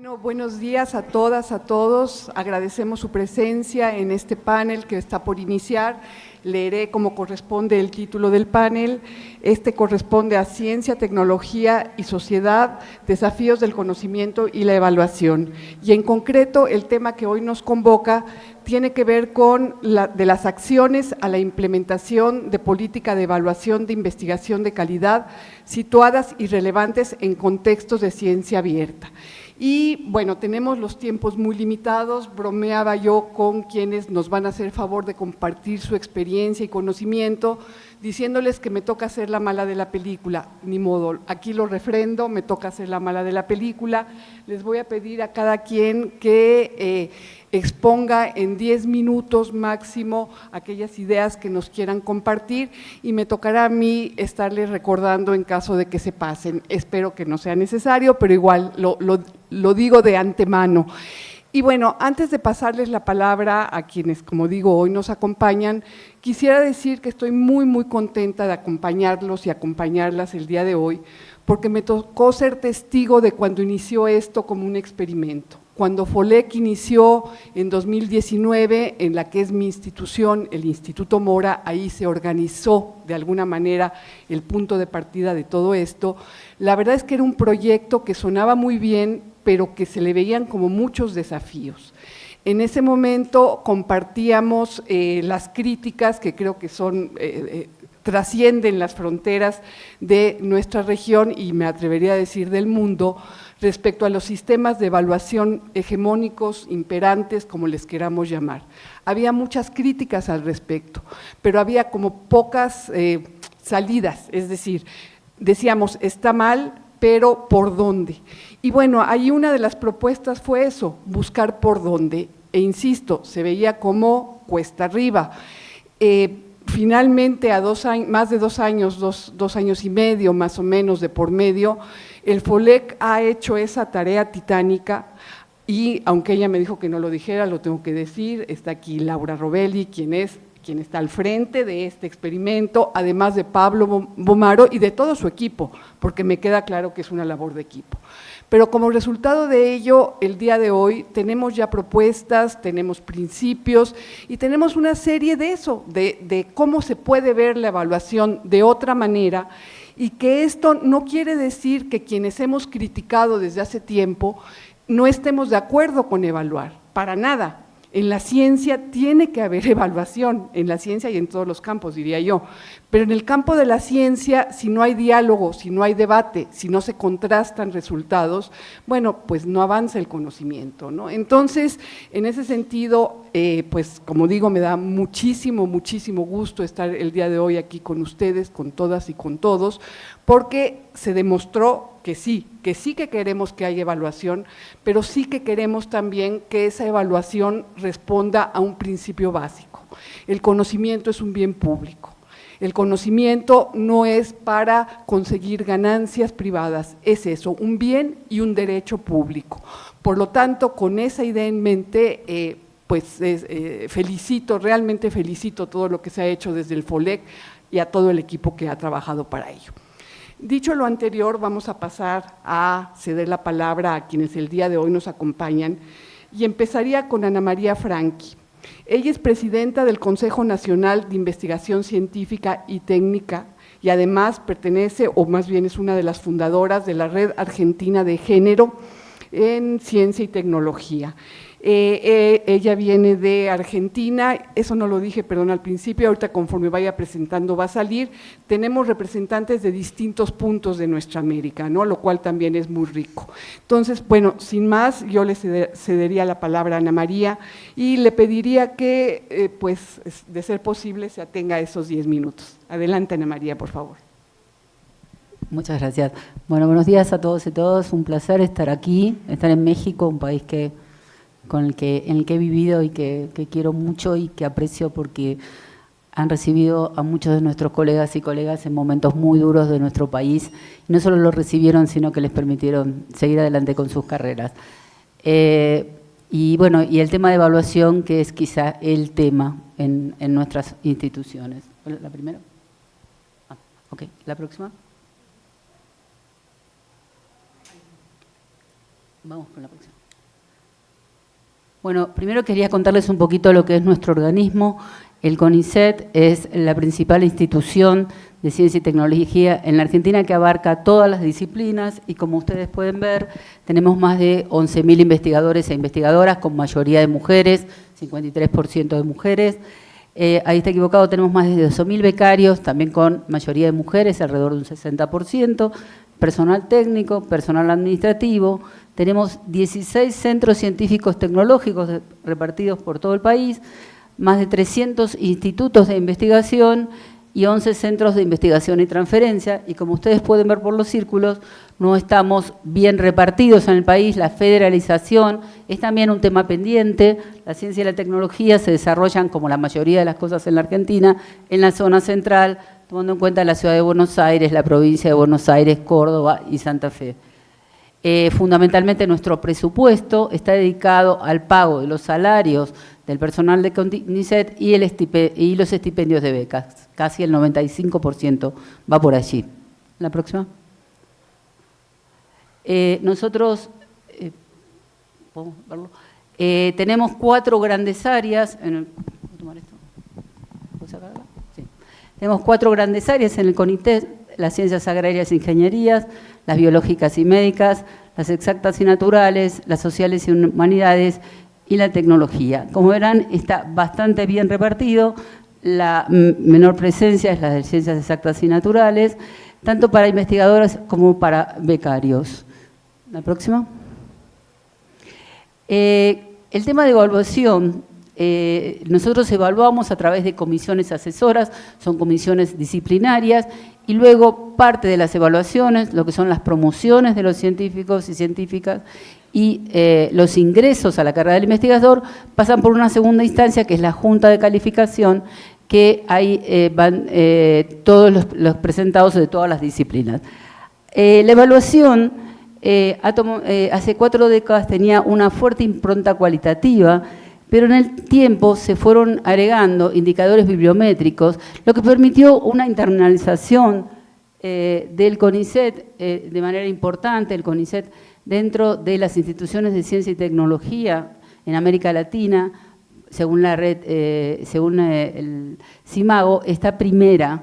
Bueno, buenos días a todas, a todos. Agradecemos su presencia en este panel que está por iniciar. Leeré como corresponde el título del panel. Este corresponde a Ciencia, Tecnología y Sociedad, Desafíos del Conocimiento y la Evaluación. Y en concreto, el tema que hoy nos convoca tiene que ver con de las acciones a la implementación de política de evaluación de investigación de calidad situadas y relevantes en contextos de ciencia abierta. Y bueno, tenemos los tiempos muy limitados, bromeaba yo con quienes nos van a hacer favor de compartir su experiencia y conocimiento, diciéndoles que me toca ser la mala de la película, ni modo, aquí lo refrendo, me toca ser la mala de la película, les voy a pedir a cada quien que… Eh, exponga en 10 minutos máximo aquellas ideas que nos quieran compartir y me tocará a mí estarles recordando en caso de que se pasen. Espero que no sea necesario, pero igual lo, lo digo de antemano. Y bueno, antes de pasarles la palabra a quienes, como digo, hoy nos acompañan, quisiera decir que estoy muy, muy contenta de acompañarlos y acompañarlas el día de hoy, porque me tocó ser testigo de cuando inició esto como un experimento. Cuando FOLEC inició en 2019, en la que es mi institución, el Instituto Mora, ahí se organizó de alguna manera el punto de partida de todo esto, la verdad es que era un proyecto que sonaba muy bien, pero que se le veían como muchos desafíos. En ese momento compartíamos eh, las críticas que creo que son… Eh, eh, trascienden las fronteras de nuestra región y me atrevería a decir del mundo, respecto a los sistemas de evaluación hegemónicos, imperantes, como les queramos llamar. Había muchas críticas al respecto, pero había como pocas eh, salidas, es decir, decíamos, está mal, pero ¿por dónde? Y bueno, ahí una de las propuestas fue eso, buscar por dónde, e insisto, se veía como cuesta arriba. Eh, finalmente, a dos años, más de dos años, dos, dos años y medio más o menos de por medio, el FOLEC ha hecho esa tarea titánica y aunque ella me dijo que no lo dijera, lo tengo que decir, está aquí Laura Robelli, quien es quien está al frente de este experimento, además de Pablo Bomaro y de todo su equipo, porque me queda claro que es una labor de equipo. Pero como resultado de ello, el día de hoy tenemos ya propuestas, tenemos principios y tenemos una serie de eso, de, de cómo se puede ver la evaluación de otra manera y que esto no quiere decir que quienes hemos criticado desde hace tiempo no estemos de acuerdo con evaluar, para nada. En la ciencia tiene que haber evaluación, en la ciencia y en todos los campos, diría yo. Pero en el campo de la ciencia, si no hay diálogo, si no hay debate, si no se contrastan resultados, bueno, pues no avanza el conocimiento. ¿no? Entonces, en ese sentido, eh, pues como digo, me da muchísimo, muchísimo gusto estar el día de hoy aquí con ustedes, con todas y con todos, porque se demostró que sí, que sí que queremos que haya evaluación, pero sí que queremos también que esa evaluación responda a un principio básico. El conocimiento es un bien público. El conocimiento no es para conseguir ganancias privadas, es eso, un bien y un derecho público. Por lo tanto, con esa idea en mente, eh, pues eh, felicito, realmente felicito todo lo que se ha hecho desde el FOLEC y a todo el equipo que ha trabajado para ello. Dicho lo anterior, vamos a pasar a ceder la palabra a quienes el día de hoy nos acompañan y empezaría con Ana María Franqui. Ella es presidenta del Consejo Nacional de Investigación Científica y Técnica y además pertenece, o más bien es una de las fundadoras de la Red Argentina de Género en Ciencia y Tecnología. Eh, eh, ella viene de Argentina, eso no lo dije, perdón, al principio, ahorita conforme vaya presentando va a salir, tenemos representantes de distintos puntos de nuestra América, ¿no? lo cual también es muy rico. Entonces, bueno, sin más, yo le cedería la palabra a Ana María y le pediría que, eh, pues, de ser posible, se atenga a esos 10 minutos. Adelante, Ana María, por favor. Muchas gracias. Bueno, buenos días a todos y todas. Un placer estar aquí, estar en México, un país que con el que, en el que he vivido y que, quiero mucho y que aprecio porque han recibido a muchos de nuestros colegas y colegas en momentos muy duros de nuestro país. No solo los recibieron, sino que les permitieron seguir adelante con sus carreras. Eh, y bueno, y el tema de evaluación, que es quizá el tema en, en nuestras instituciones. ¿La primera? Ah, ok, ¿la próxima? Vamos con la próxima. Bueno, primero quería contarles un poquito lo que es nuestro organismo. El CONICET es la principal institución de ciencia y tecnología en la Argentina que abarca todas las disciplinas y como ustedes pueden ver, tenemos más de 11.000 investigadores e investigadoras con mayoría de mujeres, 53% de mujeres. Eh, ahí está equivocado, tenemos más de 12.000 becarios, también con mayoría de mujeres, alrededor de un 60%, personal técnico, personal administrativo, tenemos 16 centros científicos tecnológicos repartidos por todo el país, más de 300 institutos de investigación y 11 centros de investigación y transferencia, y como ustedes pueden ver por los círculos, no estamos bien repartidos en el país, la federalización es también un tema pendiente, la ciencia y la tecnología se desarrollan, como la mayoría de las cosas en la Argentina, en la zona central, tomando en cuenta la ciudad de Buenos Aires, la provincia de Buenos Aires, Córdoba y Santa Fe. Eh, fundamentalmente nuestro presupuesto está dedicado al pago de los salarios del personal de CONICET y, los estipendios de becas. Casi el 95% va por allí. La próxima. Eh, nosotros eh, tenemos cuatro grandes áreas. En Tenemos cuatro grandes áreas en el las ciencias agrarias e ingenierías, las biológicas y médicas, las exactas y naturales, las sociales y humanidades y la tecnología. Como verán, está bastante bien repartido, la menor presencia es la de ciencias exactas y naturales, tanto para investigadores como para becarios. La próxima. Eh, el tema de evaluación eh, nosotros evaluamos a través de comisiones asesoras, son comisiones disciplinarias, y luego parte de las evaluaciones, lo que son las promociones de los científicos y científicas, y eh, los ingresos a la carrera del investigador pasan por una segunda instancia, que es la Junta de Calificación, que ahí eh, van todos los, los, presentados de todas las disciplinas. la evaluación hace cuatro décadas tenía una fuerte impronta cualitativa, pero en el tiempo se fueron agregando indicadores bibliométricos, lo que permitió una internalización eh, del CONICET eh, de manera importante, el CONICET dentro de las instituciones de ciencia y tecnología en América Latina, según la red, eh, según el CIMAGO, está primera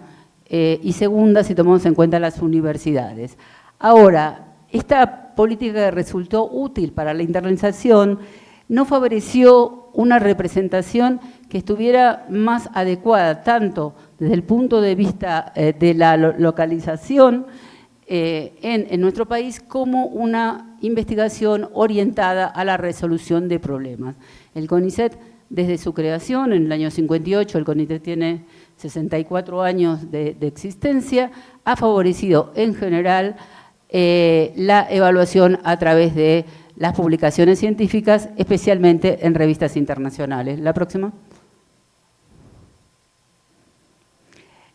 y segunda si tomamos en cuenta las universidades. Ahora, esta política resultó útil para la internalización no favoreció una representación que estuviera más adecuada, tanto desde el punto de vista eh, de la localización eh, en, nuestro país, como una investigación orientada a la resolución de problemas. El CONICET, desde su creación, en el año 58, el CONICET tiene 64 años de, existencia, ha favorecido en general eh, la evaluación a través de las publicaciones científicas, especialmente en revistas internacionales. La próxima.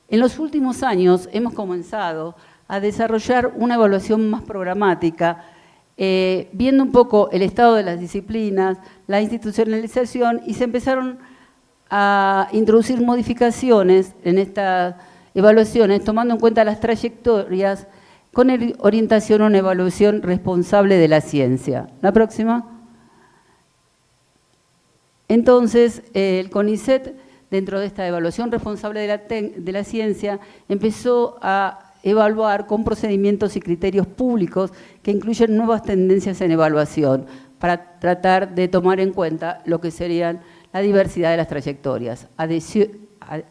En los últimos años hemos comenzado a desarrollar una evaluación más programática, eh, viendo un poco el estado de las disciplinas, la institucionalización, y se empezaron a introducir modificaciones en estas evaluaciones, tomando en cuenta las trayectorias con orientación a una evaluación responsable de la ciencia. La próxima. Entonces, el CONICET, dentro de esta evaluación responsable de la, ciencia, empezó a evaluar con procedimientos y criterios públicos que incluyen nuevas tendencias en evaluación para tratar de tomar en cuenta lo que serían la diversidad de las trayectorias.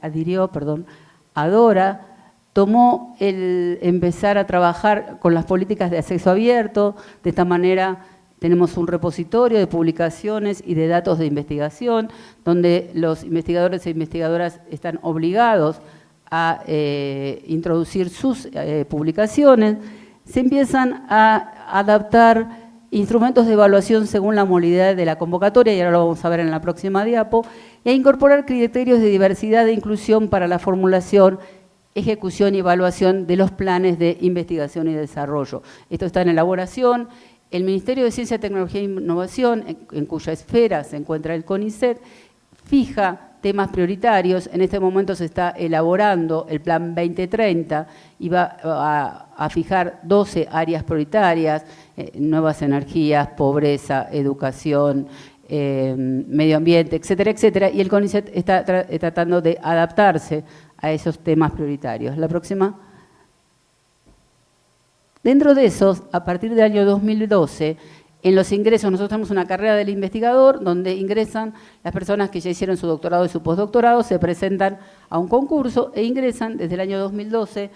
adhirió, perdón, Adora tomó el empezar a trabajar con las políticas de acceso abierto, de esta manera tenemos un repositorio de publicaciones y de datos de investigación, donde los investigadores e investigadoras están obligados a eh, introducir sus eh, publicaciones, se empiezan a adaptar instrumentos de evaluación según la modalidad de la convocatoria, y ahora lo vamos a ver en la próxima diapo, y a incorporar criterios de diversidad e inclusión para la formulación ejecución y evaluación de los planes de investigación y desarrollo. Esto está en elaboración. El Ministerio de Ciencia, Tecnología e Innovación, en, cuya esfera se encuentra el CONICET, fija temas prioritarios. En este momento se está elaborando el Plan 2030 y va a, fijar 12 áreas prioritarias, eh, nuevas energías, pobreza, educación, eh, medio ambiente, etcétera, etcétera. Y el CONICET está tratando de adaptarse a esos temas prioritarios. La próxima. Dentro de esos, a partir del año 2012, en los ingresos, nosotros tenemos una carrera del investigador donde ingresan las personas que ya hicieron su doctorado y su postdoctorado, se presentan a un concurso e ingresan desde el año 2012.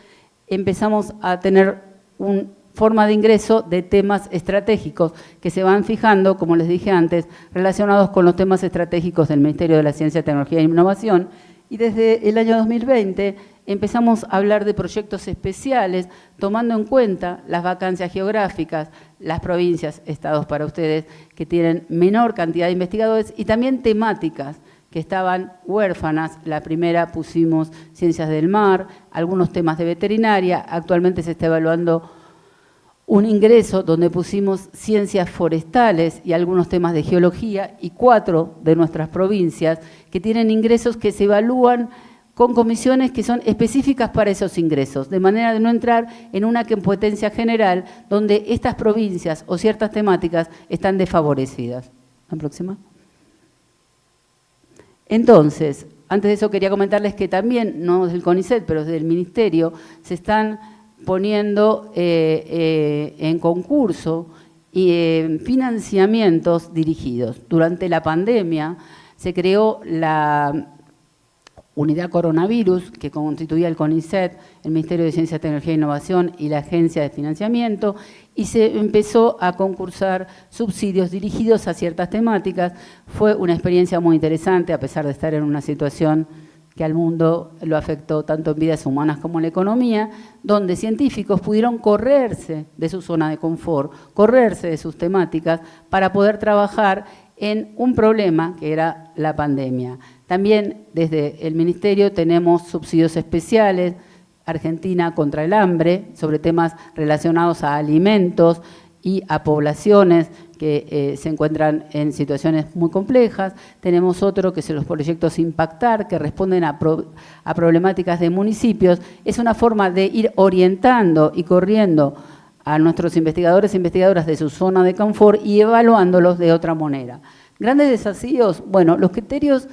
Empezamos a tener una forma de ingreso de temas estratégicos que se van fijando, como les dije antes, relacionados con los temas estratégicos del Ministerio de la Ciencia, Tecnología e Innovación. Y desde el año 2020 empezamos a hablar de proyectos especiales, tomando en cuenta las vacancias geográficas, las provincias, estados para ustedes, que tienen menor cantidad de investigadores, y también temáticas que estaban huérfanas. La primera pusimos ciencias del mar, algunos temas de veterinaria, actualmente se está evaluando un ingreso donde pusimos ciencias forestales y algunos temas de geología y cuatro de nuestras provincias que tienen ingresos que se evalúan con comisiones que son específicas para esos ingresos, de manera de no entrar en una competencia general donde estas provincias o ciertas temáticas están desfavorecidas. La próxima. Entonces, antes de eso quería comentarles que también, no del CONICET, pero desde el Ministerio, se están poniendo eh, eh, en concurso eh, financiamientos dirigidos. Durante la pandemia se creó la unidad coronavirus, que constituía el CONICET, el Ministerio de Ciencia, Tecnología e Innovación y la Agencia de Financiamiento, y se empezó a concursar subsidios dirigidos a ciertas temáticas. Fue una experiencia muy interesante, a pesar de estar en una situación que al mundo lo afectó tanto en vidas humanas como en la economía, donde científicos pudieron correrse de su zona de confort, correrse de sus temáticas para poder trabajar en un problema que era la pandemia. También desde el Ministerio tenemos subsidios especiales, Argentina contra el hambre, sobre temas relacionados a alimentos y a poblaciones que eh, se encuentran en situaciones muy complejas. Tenemos otro que son los proyectos Impactar, que responden a, a problemáticas de municipios. Es una forma de ir orientando y corriendo a nuestros investigadores e investigadoras de su zona de confort y evaluándolos de otra manera. Grandes desafíos, bueno, los criterios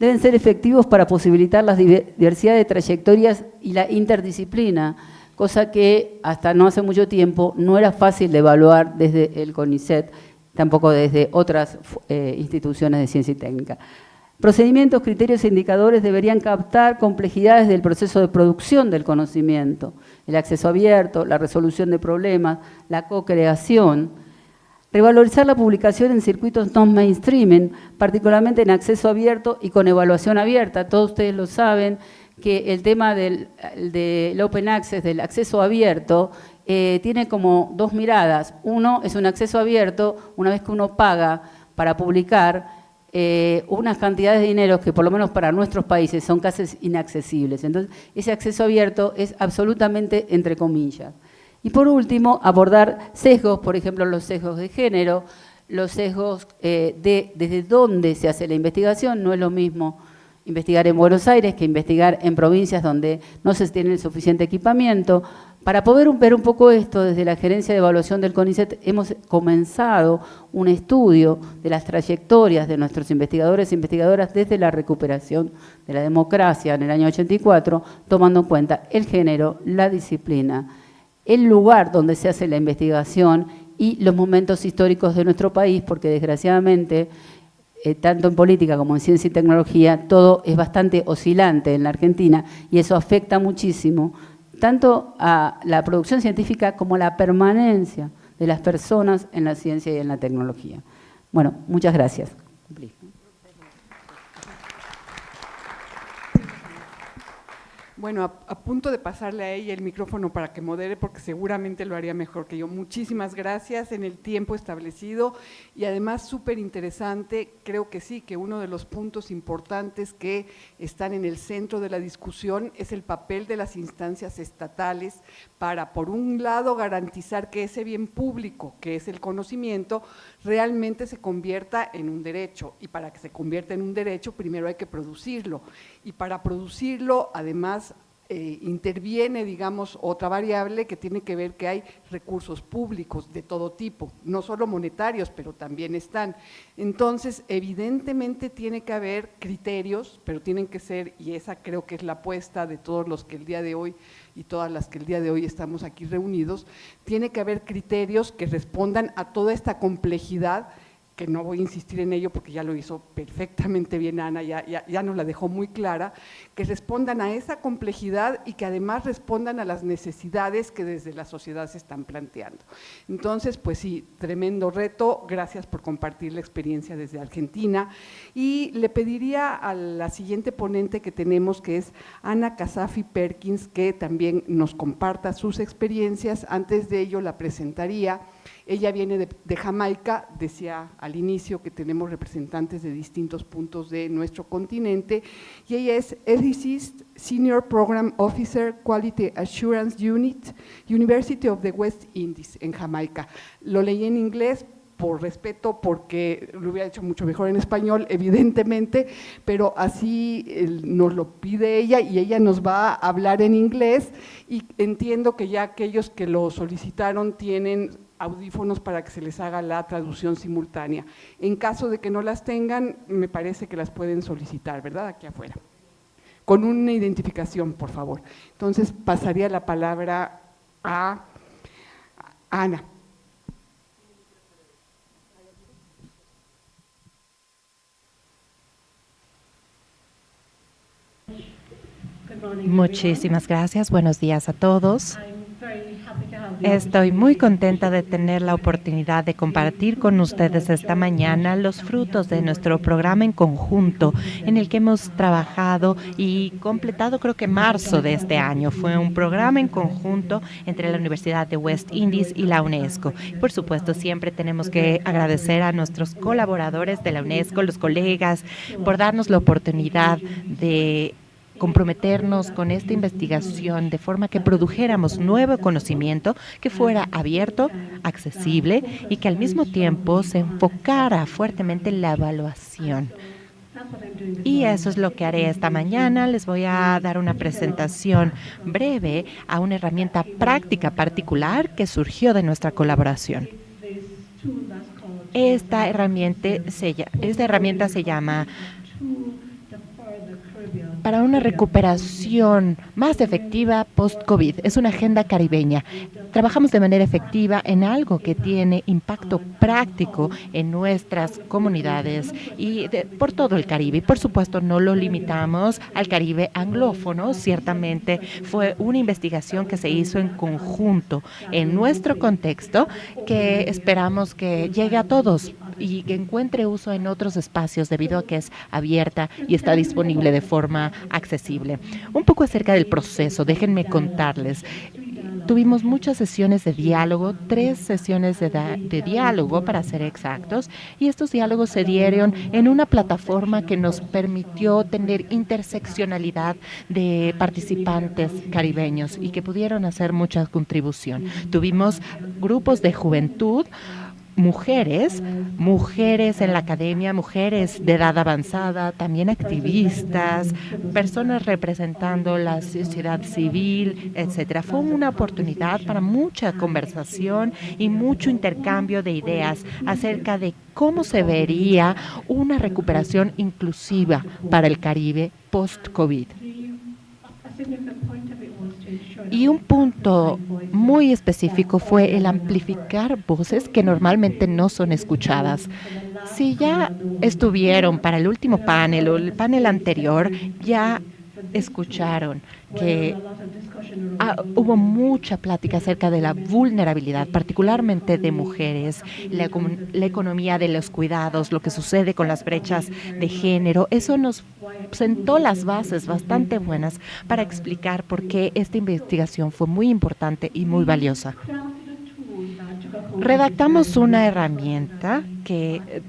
deben ser efectivos para posibilitar la diversidad de trayectorias y la interdisciplina, cosa que hasta no hace mucho tiempo no era fácil de evaluar desde el CONICET, tampoco desde otras eh, instituciones de ciencia y técnica. Procedimientos, criterios e indicadores deberían captar complejidades del proceso de producción del conocimiento, el acceso abierto, la resolución de problemas, la co-creación, Revalorizar la publicación en circuitos no mainstreaming, particularmente en acceso abierto y con evaluación abierta. Todos ustedes lo saben que el tema del, open access, del acceso abierto, eh, tiene como dos miradas. Uno es un acceso abierto, una vez que uno paga para publicar, eh, unas cantidades de dinero que por lo menos para nuestros países son casi inaccesibles. Entonces, ese acceso abierto es absolutamente entre comillas. Y por último, abordar sesgos, por ejemplo, los sesgos de género, los sesgos eh, de desde dónde se hace la investigación, no es lo mismo investigar en Buenos Aires que investigar en provincias donde no se tiene el suficiente equipamiento. Para poder ver un poco esto, desde la Gerencia de Evaluación del CONICET hemos comenzado un estudio de las trayectorias de nuestros investigadores e investigadoras desde la recuperación de la democracia en el año 84, tomando en cuenta el género, la disciplina, el lugar donde se hace la investigación y los momentos históricos de nuestro país, porque desgraciadamente, eh, tanto en política como en ciencia y tecnología, todo es bastante oscilante en la Argentina y eso afecta muchísimo tanto a la producción científica como a la permanencia de las personas en la ciencia y en la tecnología. Bueno, muchas gracias. Bueno, a, punto de pasarle a ella el micrófono para que modere, porque seguramente lo haría mejor que yo. Muchísimas gracias en el tiempo establecido y además súper interesante, creo que sí, que uno de los puntos importantes que están en el centro de la discusión es el papel de las instancias estatales para, por un lado, garantizar que ese bien público, que es el conocimiento, realmente se convierta en un derecho. Y para que se convierta en un derecho, primero hay que producirlo. Y para producirlo, además, eh, interviene, digamos, otra variable que tiene que ver que hay recursos públicos de todo tipo, no solo monetarios, pero también están. Entonces, evidentemente tiene que haber criterios, pero tienen que ser, y esa creo que es la apuesta de todos los que el día de hoy y todas las que el día de hoy estamos aquí reunidos, tiene que haber criterios que respondan a toda esta complejidad que no voy a insistir en ello porque ya lo hizo perfectamente bien Ana, ya, ya, nos la dejó muy clara, que respondan a esa complejidad y que además respondan a las necesidades que desde la sociedad se están planteando. Entonces, pues sí, tremendo reto, gracias por compartir la experiencia desde Argentina. Y le pediría a la siguiente ponente que tenemos, que es Ana Casafi Perkins, que también nos comparta sus experiencias, antes de ello la presentaría ella viene de, Jamaica, decía al inicio que tenemos representantes de distintos puntos de nuestro continente, y ella es Ethicist Senior Program Officer Quality Assurance Unit, University of the West Indies, en Jamaica. Lo leí en inglés por respeto, porque lo hubiera hecho mucho mejor en español, evidentemente, pero así nos lo pide ella y ella nos va a hablar en inglés y entiendo que ya aquellos que lo solicitaron tienen audífonos para que se les haga la traducción simultánea. En caso de que no las tengan, me parece que las pueden solicitar, ¿verdad? Aquí afuera. Con una identificación, por favor. Entonces, pasaría la palabra a Ana. Muchísimas gracias. Buenos días a todos. Estoy muy contenta de tener la oportunidad de compartir con ustedes esta mañana los frutos de nuestro programa en conjunto en el que hemos trabajado y completado creo que marzo de este año. Fue un programa en conjunto entre la Universidad de West Indies y la UNESCO. Por supuesto, siempre tenemos que agradecer a nuestros colaboradores de la UNESCO, los colegas, por darnos la oportunidad de comprometernos con esta investigación de forma que produjéramos nuevo conocimiento que fuera abierto, accesible y que al mismo tiempo se enfocara fuertemente en la evaluación. Y eso es lo que haré esta mañana. Les voy a dar una presentación breve a una herramienta práctica particular que surgió de nuestra colaboración. Esta herramienta se, llama para una recuperación más efectiva post-COVID. Es una agenda caribeña. Trabajamos de manera efectiva en algo que tiene impacto práctico en nuestras comunidades y por todo el Caribe. Y por supuesto no lo limitamos al Caribe anglófono. Ciertamente fue una investigación que se hizo en conjunto en nuestro contexto que esperamos que llegue a todos y que encuentre uso en otros espacios debido a que es abierta y está disponible de forma accesible. Un poco acerca del proceso, déjenme contarles. Tuvimos muchas sesiones de diálogo, tres sesiones de, diálogo para ser exactos, y estos diálogos se dieron en una plataforma que nos permitió tener interseccionalidad de participantes caribeños y que pudieron hacer mucha contribución. Tuvimos grupos de juventud, mujeres, mujeres en la academia, mujeres de edad avanzada, también activistas, personas representando la sociedad civil, etcétera. Fue una oportunidad para mucha conversación y mucho intercambio de ideas acerca de cómo se vería una recuperación inclusiva para el Caribe post-COVID. Y un punto muy específico fue el amplificar voces que normalmente no son escuchadas. Si ya estuvieron para el último panel o el panel anterior, ya escucharon que ah, hubo mucha plática acerca de la vulnerabilidad, particularmente de mujeres, la, la, economía de los cuidados, lo que sucede con las brechas de género. Eso nos sentó las bases bastante buenas para explicar por qué esta investigación fue muy importante y muy valiosa. Redactamos una herramienta que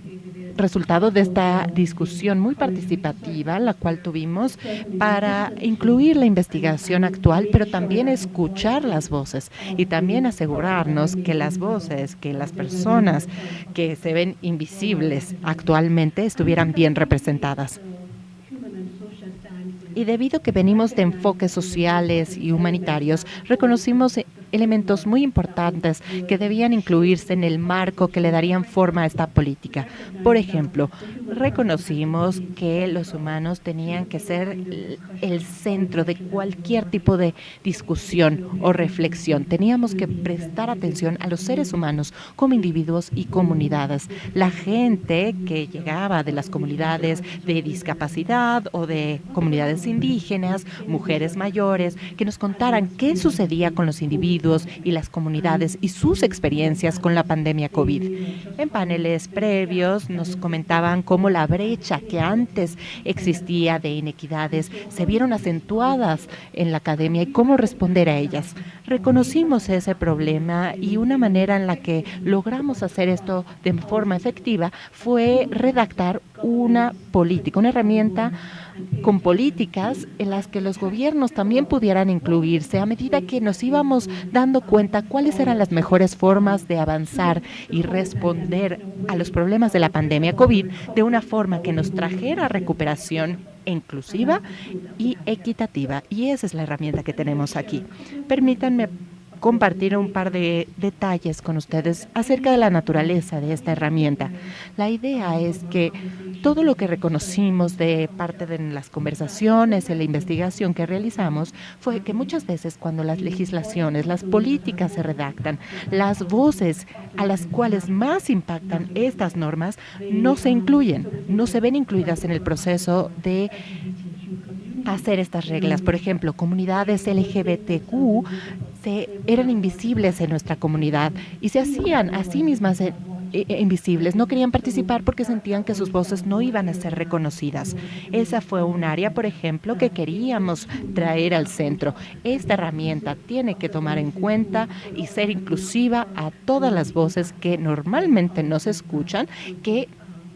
resultado de esta discusión muy participativa, la cual tuvimos para incluir la investigación actual, pero también escuchar las voces y también asegurarnos que las voces, que las personas que se ven invisibles actualmente estuvieran bien representadas. Y debido a que venimos de enfoques sociales y humanitarios, reconocimos elementos muy importantes que debían incluirse en el marco que le darían forma a esta política. Por ejemplo, reconocimos que los humanos tenían que ser el centro de cualquier tipo de discusión o reflexión. Teníamos que prestar atención a los seres humanos como individuos y comunidades. La gente que llegaba de las comunidades de discapacidad o de comunidades indígenas, mujeres mayores, que nos contaran qué sucedía con los individuos y las comunidades y sus experiencias con la pandemia COVID. En paneles previos nos comentaban cómo la brecha que antes existía de inequidades se vieron acentuadas en la academia y cómo responder a ellas. Reconocimos ese problema y una manera en la que logramos hacer esto de forma efectiva fue redactar una política, una herramienta con políticas en las que los gobiernos también pudieran incluirse a medida que nos íbamos dando cuenta cuáles eran las mejores formas de avanzar y responder a los problemas de la pandemia COVID de una forma que nos trajera recuperación inclusiva y equitativa. Y esa es la herramienta que tenemos aquí. Permítanme compartir un par de detalles con ustedes acerca de la naturaleza de esta herramienta. La idea es que todo lo que reconocimos de parte de las conversaciones y la investigación que realizamos fue que muchas veces cuando las legislaciones, las políticas se redactan, las voces a las cuales más impactan estas normas no se incluyen, no se ven incluidas en el proceso de hacer estas reglas. Por ejemplo, comunidades LGBTQ se, eran invisibles en nuestra comunidad y se hacían a sí mismas eh, eh, invisibles, no querían participar porque sentían que sus voces no iban a ser reconocidas. Esa fue un área, por ejemplo, que queríamos traer al centro. Esta herramienta tiene que tomar en cuenta y ser inclusiva a todas las voces que normalmente no se escuchan, que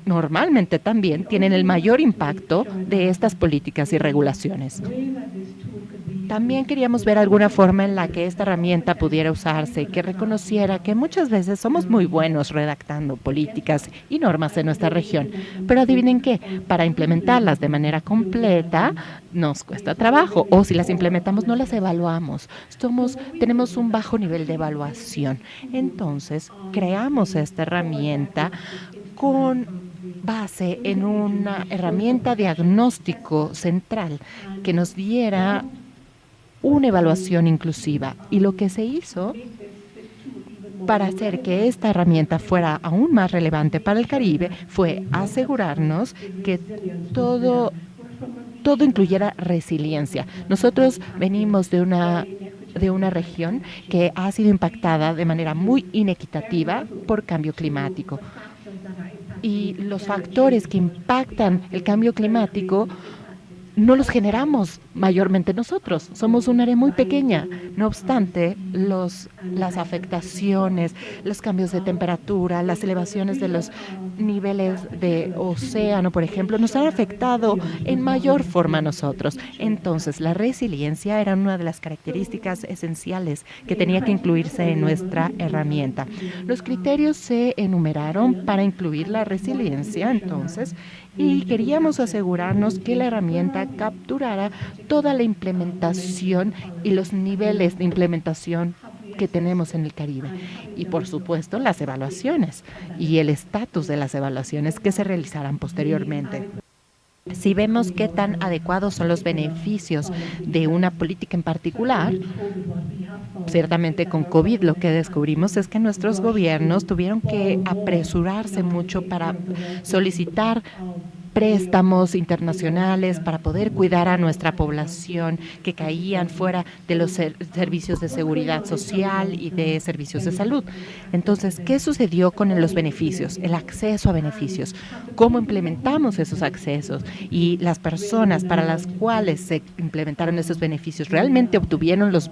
normalmente también tienen el mayor impacto de estas políticas y regulaciones. También queríamos ver alguna forma en la que esta herramienta pudiera usarse, que reconociera que muchas veces somos muy buenos redactando políticas y normas en nuestra región, pero adivinen qué, para implementarlas de manera completa nos cuesta trabajo o si las implementamos no las evaluamos. Somos, tenemos un bajo nivel de evaluación. Entonces, creamos esta herramienta con base en una herramienta diagnóstico central que nos diera una evaluación inclusiva. Y lo que se hizo para hacer que esta herramienta fuera aún más relevante para el Caribe fue asegurarnos que todo todo incluyera resiliencia. Nosotros venimos de una de una región que ha sido impactada de manera muy inequitativa por cambio climático y los factores que impactan el cambio climático no los generamos mayormente nosotros. Somos un área muy pequeña. No obstante, los, las afectaciones, los cambios de temperatura, las elevaciones de los niveles de océano, por ejemplo, nos han afectado en mayor forma a nosotros. Entonces, la resiliencia era una de las características esenciales que tenía que incluirse en nuestra herramienta. Los criterios se enumeraron para incluir la resiliencia, entonces, y queríamos asegurarnos que la herramienta capturara toda la implementación y los niveles de implementación que tenemos en el Caribe. Y por supuesto las evaluaciones y el estatus de las evaluaciones que se realizarán posteriormente. Si vemos qué tan adecuados son los beneficios de una política en particular, ciertamente con COVID lo que descubrimos es que nuestros gobiernos tuvieron que apresurarse mucho para solicitar préstamos internacionales para poder cuidar a nuestra población que caían fuera de los servicios de seguridad social y de servicios de salud. Entonces, ¿qué sucedió con los beneficios? El acceso a beneficios. ¿Cómo implementamos esos accesos? Y las personas para las cuales se implementaron esos beneficios realmente obtuvieron los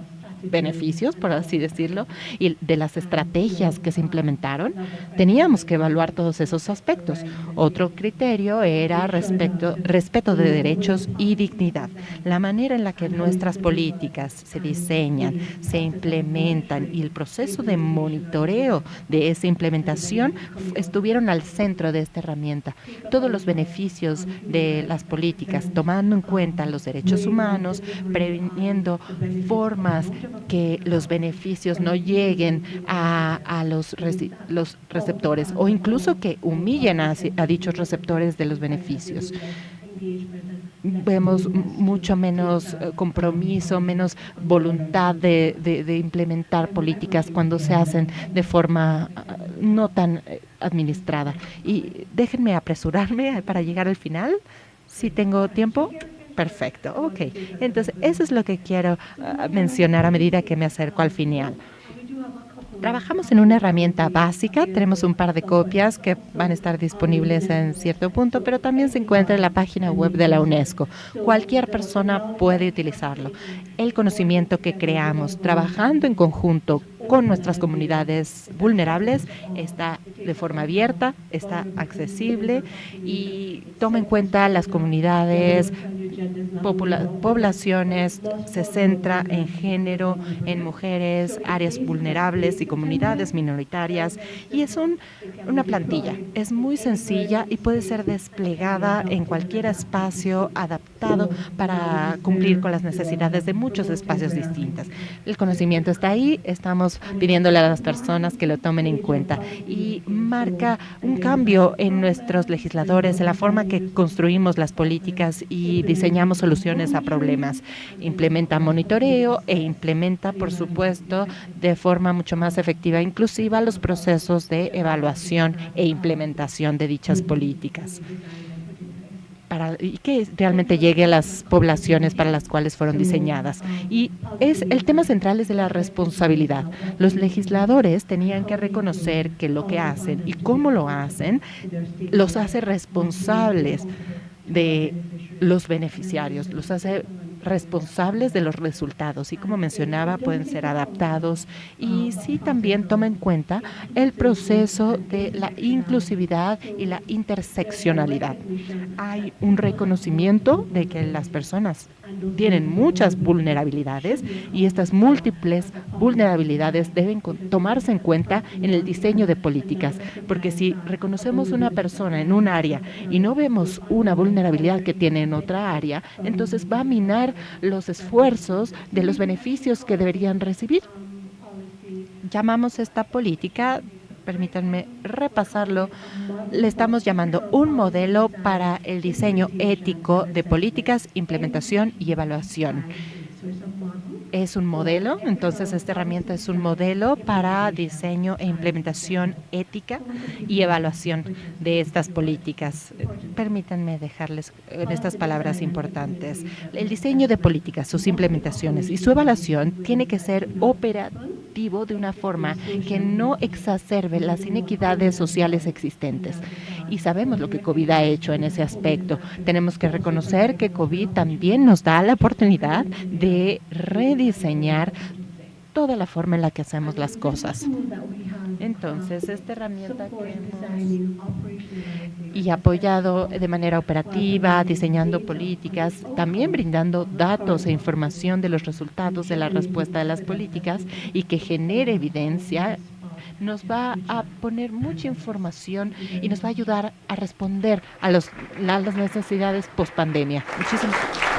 por así decirlo, y de las estrategias que se implementaron, teníamos que evaluar todos esos aspectos. Otro criterio era respecto, respeto de derechos y dignidad. La manera en la que nuestras políticas se diseñan, se implementan y el proceso de monitoreo de esa implementación estuvieron al centro de esta herramienta. Todos los beneficios de las políticas, tomando en cuenta los derechos humanos, previniendo formas que los beneficios no lleguen a, los, receptores o incluso que humillen a, dichos receptores de los beneficios vemos mucho menos eh, compromiso, menos voluntad de, implementar políticas cuando se hacen de forma ah, no tan eh, administrada. Y déjenme apresurarme para llegar al final, si tengo tiempo. Perfecto, ok. Entonces, eso es lo que quiero ah, mencionar a medida que me acerco al final. Trabajamos en una herramienta básica, tenemos un par de copias que van a estar disponibles en cierto punto, pero también se encuentra en la página web de la UNESCO. Cualquier persona puede utilizarlo. El conocimiento que creamos trabajando en conjunto con nuestras comunidades vulnerables está de forma abierta, está accesible y toma en cuenta las comunidades, poblaciones, se centra en género, en mujeres, áreas vulnerables y comunidades minoritarias y es una plantilla, es muy sencilla y puede ser desplegada en cualquier espacio adaptado para cumplir con las necesidades de muchos espacios distintos. El conocimiento está ahí, estamos pidiéndole a las personas que lo tomen en cuenta y marca un cambio en nuestros legisladores, en la forma que construimos las políticas y diseñamos soluciones a problemas. Implementa monitoreo e implementa, por supuesto, de forma mucho más efectiva e inclusiva los procesos de evaluación e implementación de dichas políticas para, y que realmente llegue a las poblaciones para las cuales fueron diseñadas. Y es el tema central es de la responsabilidad. Los legisladores tenían que reconocer que lo que hacen y cómo lo hacen los hace responsables de los beneficiarios, los hace responsables de los resultados y como mencionaba pueden ser adaptados y sí también toma en cuenta el proceso de la inclusividad y la interseccionalidad. Hay un reconocimiento de que las personas tienen muchas vulnerabilidades y estas múltiples vulnerabilidades deben tomarse en cuenta en el diseño de políticas, porque si reconocemos una persona en un área y no vemos una vulnerabilidad que tiene en otra área, entonces va a minar los esfuerzos de los beneficios que deberían recibir. Llamamos esta política permítanme repasarlo, le estamos llamando un modelo para el diseño ético de políticas, implementación y evaluación es un modelo, entonces esta herramienta es un modelo para diseño e implementación ética y evaluación de estas políticas. Permítanme dejarles en estas palabras importantes. El diseño de políticas, sus implementaciones y su evaluación tiene que ser operativo de una forma que no exacerbe las inequidades sociales existentes. Y sabemos lo que COVID ha hecho en ese aspecto. Tenemos que reconocer que COVID también nos da la oportunidad de rediseñar toda la forma en la que hacemos las cosas. Entonces, esta herramienta y apoyado de manera operativa, diseñando políticas, también brindando datos e información de los resultados de la respuesta de las políticas y que genere evidencia nos va a poner mucha información y nos va a ayudar a responder a, los, a las necesidades post pandemia. Muchísimas gracias.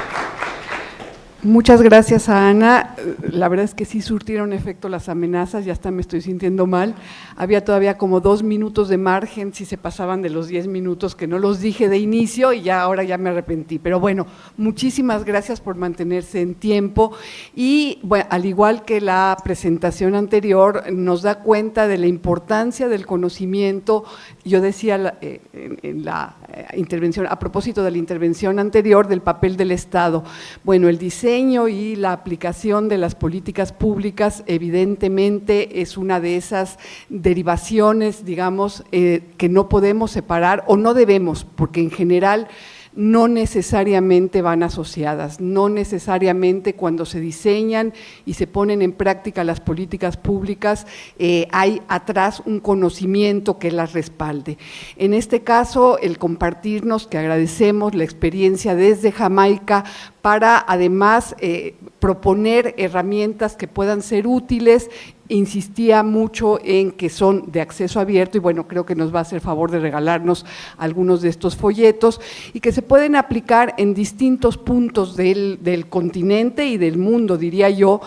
Muchas gracias a Ana. La verdad es que sí surtieron efecto las amenazas, ya hasta me estoy sintiendo mal. Había todavía como dos minutos de margen si se pasaban de los diez minutos que no los dije de inicio y ya ahora ya me arrepentí. Pero bueno, muchísimas gracias por mantenerse en tiempo y bueno, al igual que la presentación anterior, nos da cuenta de la importancia del conocimiento. Yo decía eh, en la eh, intervención, a propósito de la intervención anterior del papel del Estado. Bueno, el diseño y la aplicación de las políticas públicas evidentemente es una de esas derivaciones, digamos, eh, que no podemos separar o no debemos, porque en general no necesariamente van asociadas, no necesariamente cuando se diseñan y se ponen en práctica las políticas públicas eh, hay atrás un conocimiento que las respalde. En este caso, el compartirnos, que agradecemos la experiencia desde Jamaica para además eh, proponer herramientas que puedan ser útiles insistía mucho en que son de acceso abierto y bueno, creo que nos va a hacer favor de regalarnos algunos de estos folletos y que se pueden aplicar en distintos puntos del, del continente y del mundo, diría yo,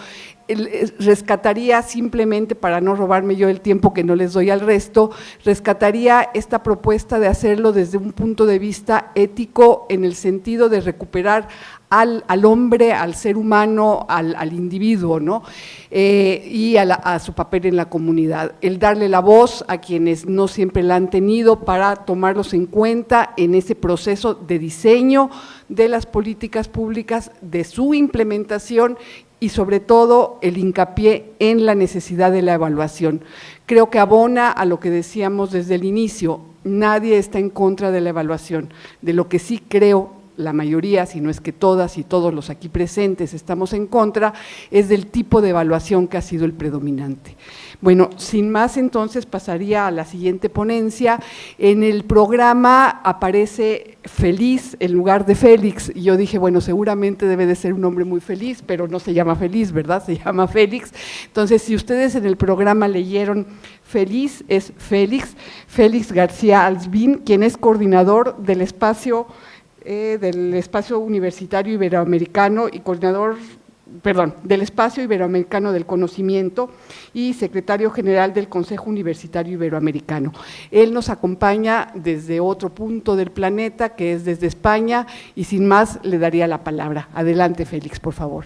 rescataría simplemente, para no robarme yo el tiempo que no les doy al resto, rescataría esta propuesta de hacerlo desde un punto de vista ético en el sentido de recuperar al, hombre, al ser humano, al, individuo, ¿no? Eh, y a, su papel en la comunidad. El darle la voz a quienes no siempre la han tenido para tomarlos en cuenta en ese proceso de diseño de las políticas públicas, de su implementación y sobre todo el hincapié en la necesidad de la evaluación. Creo que abona a lo que decíamos desde el inicio, nadie está en contra de la evaluación, de lo que sí creo la mayoría, si no es que todas y todos los aquí presentes estamos en contra, es del tipo de evaluación que ha sido el predominante. Bueno, sin más entonces pasaría a la siguiente ponencia. En el programa aparece Feliz en lugar de Félix, y yo dije, bueno, seguramente debe de ser un hombre muy feliz, pero no se llama Feliz, ¿verdad? Se llama Félix. Entonces, si ustedes en el programa leyeron Feliz, es Félix, Félix García Alsbín, quien es coordinador del espacio eh, del Espacio Universitario Iberoamericano y coordinador, perdón, del Espacio Iberoamericano del Conocimiento y secretario general del Consejo Universitario Iberoamericano. Él nos acompaña desde otro punto del planeta, que es desde España, y sin más le daría la palabra. Adelante, Félix, por favor.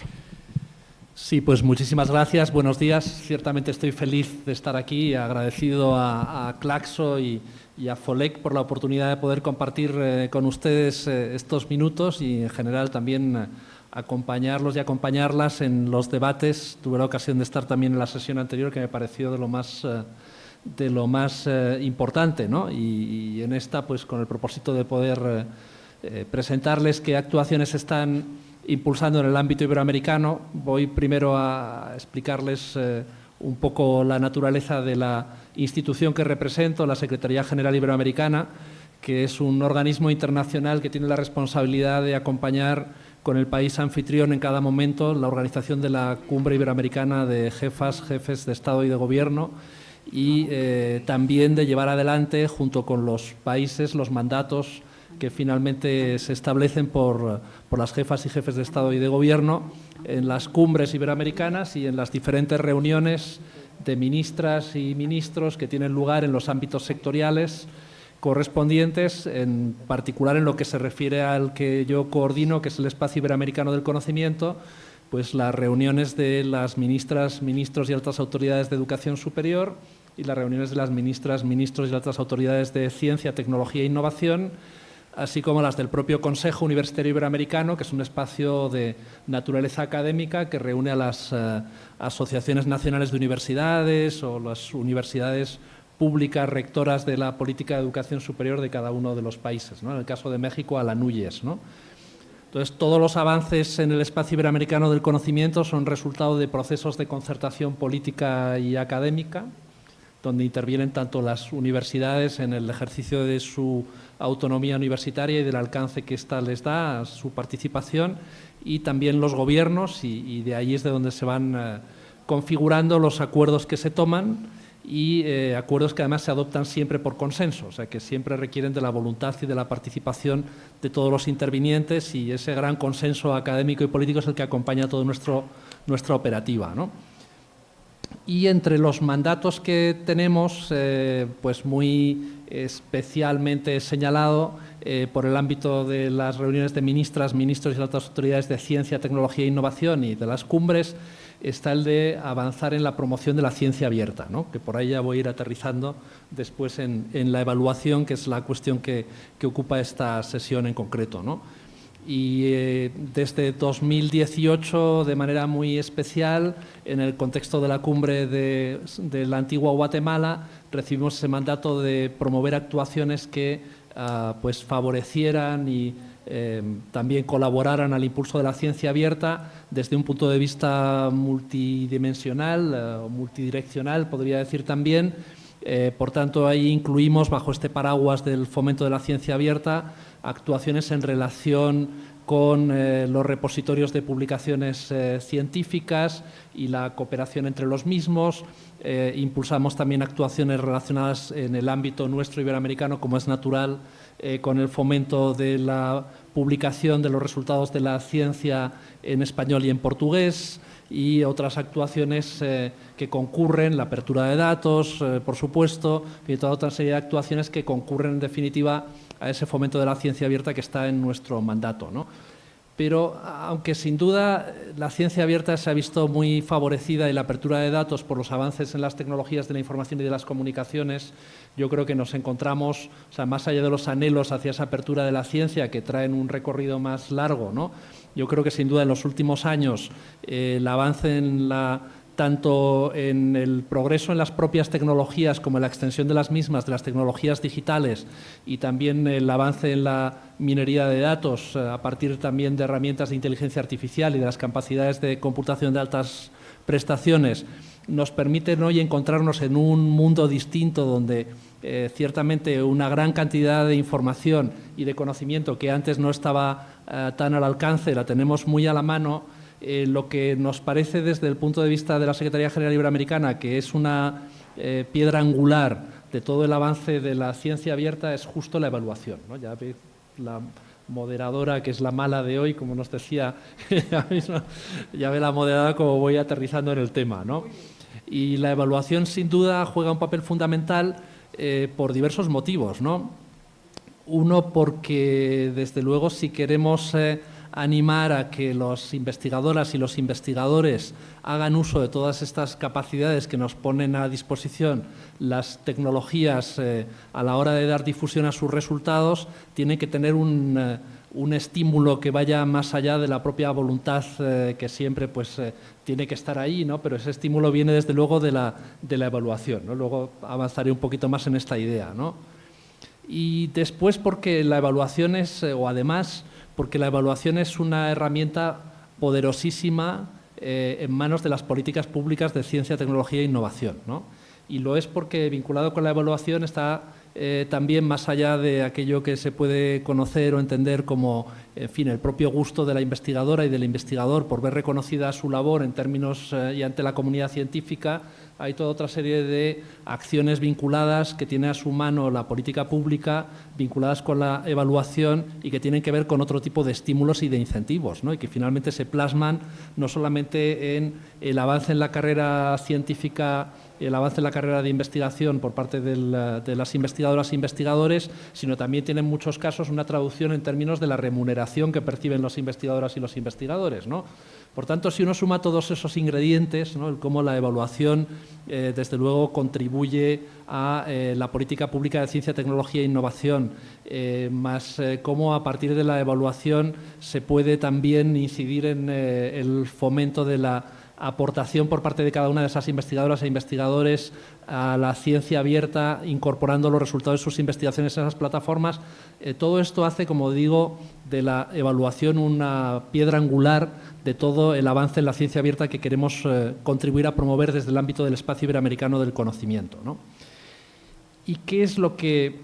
Sí, pues muchísimas gracias, buenos días. Ciertamente estoy feliz de estar aquí, agradecido a, a Claxo y, y a FOLEC por la oportunidad de poder compartir eh, con ustedes eh, estos minutos y en general también eh, acompañarlos y acompañarlas en los debates. Tuve la ocasión de estar también en la sesión anterior que me pareció de lo más, de lo más importante ¿no? y, en esta pues con el propósito de poder presentarles qué actuaciones están impulsando en el ámbito iberoamericano. Voy primero a explicarles un poco la naturaleza de la institución que represento, la Secretaría General Iberoamericana, que es un organismo internacional que tiene la responsabilidad de acompañar con el país anfitrión en cada momento la organización de la Cumbre Iberoamericana de Jefas, Jefes de Estado y de Gobierno y eh, también de llevar adelante, junto con los países, los mandatos que finalmente se establecen por, por las jefas y jefes de Estado y de Gobierno en las cumbres iberoamericanas y en las diferentes reuniones de ministras y ministros que tienen lugar en los ámbitos sectoriales correspondientes, en particular en lo que se refiere al que yo coordino, que es el Espacio Iberoamericano del Conocimiento, pues las reuniones de las ministras, ministros y altas autoridades de educación superior y las reuniones de las ministras, ministros y altas autoridades de ciencia, tecnología e innovación, así como las del propio Consejo Universitario Iberoamericano, que es un espacio de naturaleza académica que reúne a las eh, asociaciones nacionales de universidades o las universidades públicas rectoras de la política de educación superior de cada uno de los países. En el caso de México, a la NUYES. Entonces, todos los avances en el espacio iberoamericano del conocimiento son resultado de procesos de concertación política y académica, donde intervienen tanto las universidades en el ejercicio de su autonomía universitaria y del alcance que ésta les da a su participación y también los gobiernos y, de ahí es de donde se van eh, configurando los acuerdos que se toman y eh, acuerdos que además se adoptan siempre por consenso, o sea que siempre requieren de la voluntad y de la participación de todos los intervinientes y ese gran consenso académico y político es el que acompaña toda nuestra operativa. ¿no? Y entre los mandatos que tenemos, eh, pues muy especialmente señalado eh, por el ámbito de las reuniones de ministras, ministros y otras autoridades de ciencia, tecnología e innovación y de las cumbres, está el de avanzar en la promoción de la ciencia abierta, que por ahí ya voy a ir aterrizando después en, la evaluación, que es la cuestión que, ocupa esta sesión en concreto. Y eh, desde 2018, de manera muy especial, en el contexto de la cumbre de, la antigua Guatemala, recibimos ese mandato de promover actuaciones que ah, pues favorecieran y eh, también colaboraran al impulso de la ciencia abierta desde un punto de vista multidimensional o multidireccional, podría decir también. Eh, por tanto, ahí incluimos, bajo este paraguas del fomento de la ciencia abierta, actuaciones en relación con los repositorios de publicaciones científicas y la cooperación entre los mismos. impulsamos también actuaciones relacionadas en el ámbito nuestro iberoamericano, como es natural, eh, con el fomento de la publicación de los resultados de la ciencia en español y en portugués y otras actuaciones eh, que concurren, la apertura de datos, eh, por supuesto, y toda otra serie de actuaciones que concurren en definitiva a ese fomento de la ciencia abierta que está en nuestro mandato. ¿no? pero aunque sin duda la ciencia abierta se ha visto muy favorecida y la apertura de datos por los avances en las tecnologías de la información y de las comunicaciones, yo creo que nos encontramos, o sea, más allá de los anhelos hacia esa apertura de la ciencia que traen un recorrido más largo, ¿no? yo creo que sin duda en los últimos años eh, el avance en la tanto en el progreso en las propias tecnologías como en la extensión de las mismas, de las tecnologías digitales y también el avance en la minería de datos eh, a partir también de herramientas de inteligencia artificial y de las capacidades de computación de altas prestaciones, nos permiten hoy encontrarnos en un mundo distinto donde eh, ciertamente una gran cantidad de información y de conocimiento que antes no estaba eh, tan al alcance, la tenemos muy a la mano, eh, lo que nos parece desde el punto de vista de la Secretaría General Iberoamericana, que es una eh, piedra angular de todo el avance de la ciencia abierta, es justo la evaluación. Ya ve la moderadora, que es la mala de hoy, como nos decía, ya ve la moderadora como voy aterrizando en el tema. Y la evaluación, sin duda, juega un papel fundamental eh, por diversos motivos. Uno, porque, desde luego, si queremos animar a que los investigadoras y los investigadores hagan uso de todas estas capacidades que nos ponen a disposición las tecnologías eh, a la hora de dar difusión a sus resultados, tiene que tener un, eh, estímulo que vaya más allá de la propia voluntad eh, que siempre pues, tiene que estar ahí, ¿no? pero ese estímulo viene desde luego de la, de la evaluación. ¿no? Luego avanzaré un poquito más en esta idea. ¿no? Y después porque la evaluación es, o además, porque la evaluación es una herramienta poderosísima eh, en manos de las políticas públicas de ciencia, tecnología e innovación. Y lo es porque vinculado con la evaluación está eh, también más allá de aquello que se puede conocer o entender como en fin, el propio gusto de la investigadora y del investigador por ver reconocida su labor en términos eh, y ante la comunidad científica, hay toda otra serie de acciones vinculadas que tiene a su mano la política pública, vinculadas con la evaluación y que tienen que ver con otro tipo de estímulos y de incentivos, y que finalmente se plasman no solamente en el avance en la carrera científica el avance en la carrera de investigación por parte de las investigadoras e investigadores, sino también tiene en muchos casos una traducción en términos de la remuneración que perciben las investigadoras y los investigadores. ¿no? Por tanto, si uno suma todos esos ingredientes, ¿no? cómo la evaluación, eh, desde luego, contribuye a eh, la política pública de ciencia, tecnología e innovación, eh, más cómo a partir de la evaluación se puede también incidir en el fomento de la aportación por parte de cada una de esas investigadoras e investigadores a la ciencia abierta, incorporando los resultados de sus investigaciones en esas plataformas. Eh, todo esto hace, como digo, de la evaluación una piedra angular de todo el avance en la ciencia abierta que queremos eh, contribuir a promover desde el ámbito del espacio iberoamericano del conocimiento. ¿Y qué es lo que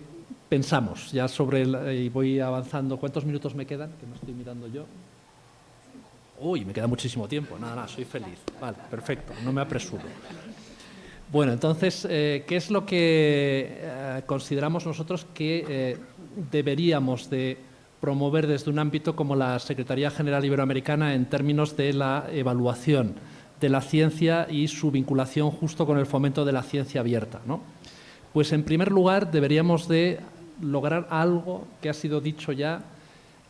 pensamos ya sobre, y voy avanzando, ¿cuántos minutos me quedan? Que me estoy mirando yo. Uy, me queda muchísimo tiempo. Nada, nada, soy feliz. Vale, perfecto, no me apresuro. Bueno, entonces, eh, ¿qué es lo que eh, consideramos nosotros que eh, deberíamos de promover desde un ámbito como la Secretaría General Iberoamericana en términos de la evaluación de la ciencia y su vinculación justo con el fomento de la ciencia abierta? ¿no? Pues, en primer lugar, deberíamos de lograr algo que ha sido dicho ya,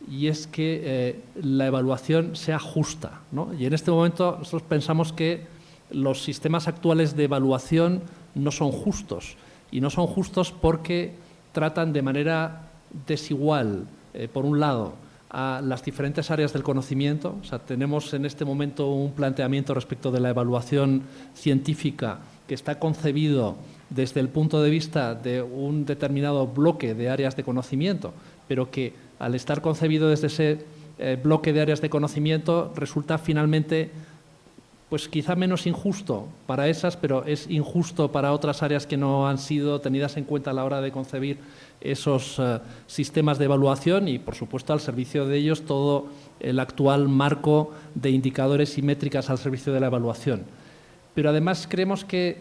y es que eh, la evaluación sea justa. Y en este momento nosotros pensamos que los sistemas actuales de evaluación no son justos y no son justos porque tratan de manera desigual, eh, por un lado, a las diferentes áreas del conocimiento. O sea, tenemos en este momento un planteamiento respecto de la evaluación científica que está concebido desde el punto de vista de un determinado bloque de áreas de conocimiento, pero que al estar concebido desde ese eh, bloque de áreas de conocimiento resulta finalmente pues quizá menos injusto para esas, pero es injusto para otras áreas que no han sido tenidas en cuenta a la hora de concebir esos eh, sistemas de evaluación y, por supuesto, al servicio de ellos todo el actual marco de indicadores y métricas al servicio de la evaluación. Pero además creemos que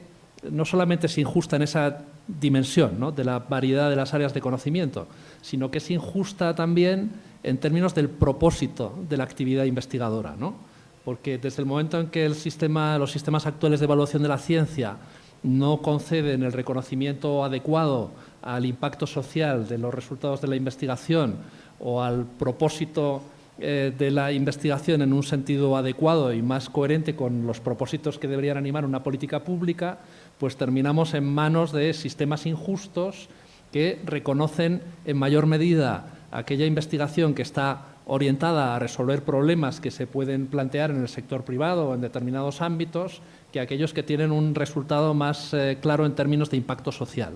no solamente es injusta en esa dimensión de la variedad de las áreas de conocimiento, sino que es injusta también en términos del propósito de la actividad investigadora. ¿no? Porque desde el momento en que el sistema, los sistemas actuales de evaluación de la ciencia no conceden el reconocimiento adecuado al impacto social de los resultados de la investigación o al propósito eh, de la investigación en un sentido adecuado y más coherente con los propósitos que deberían animar una política pública, pues terminamos en manos de sistemas injustos que reconocen en mayor medida aquella investigación que está orientada a resolver problemas que se pueden plantear en el sector privado o en determinados ámbitos que aquellos que tienen un resultado más eh, claro en términos de impacto social.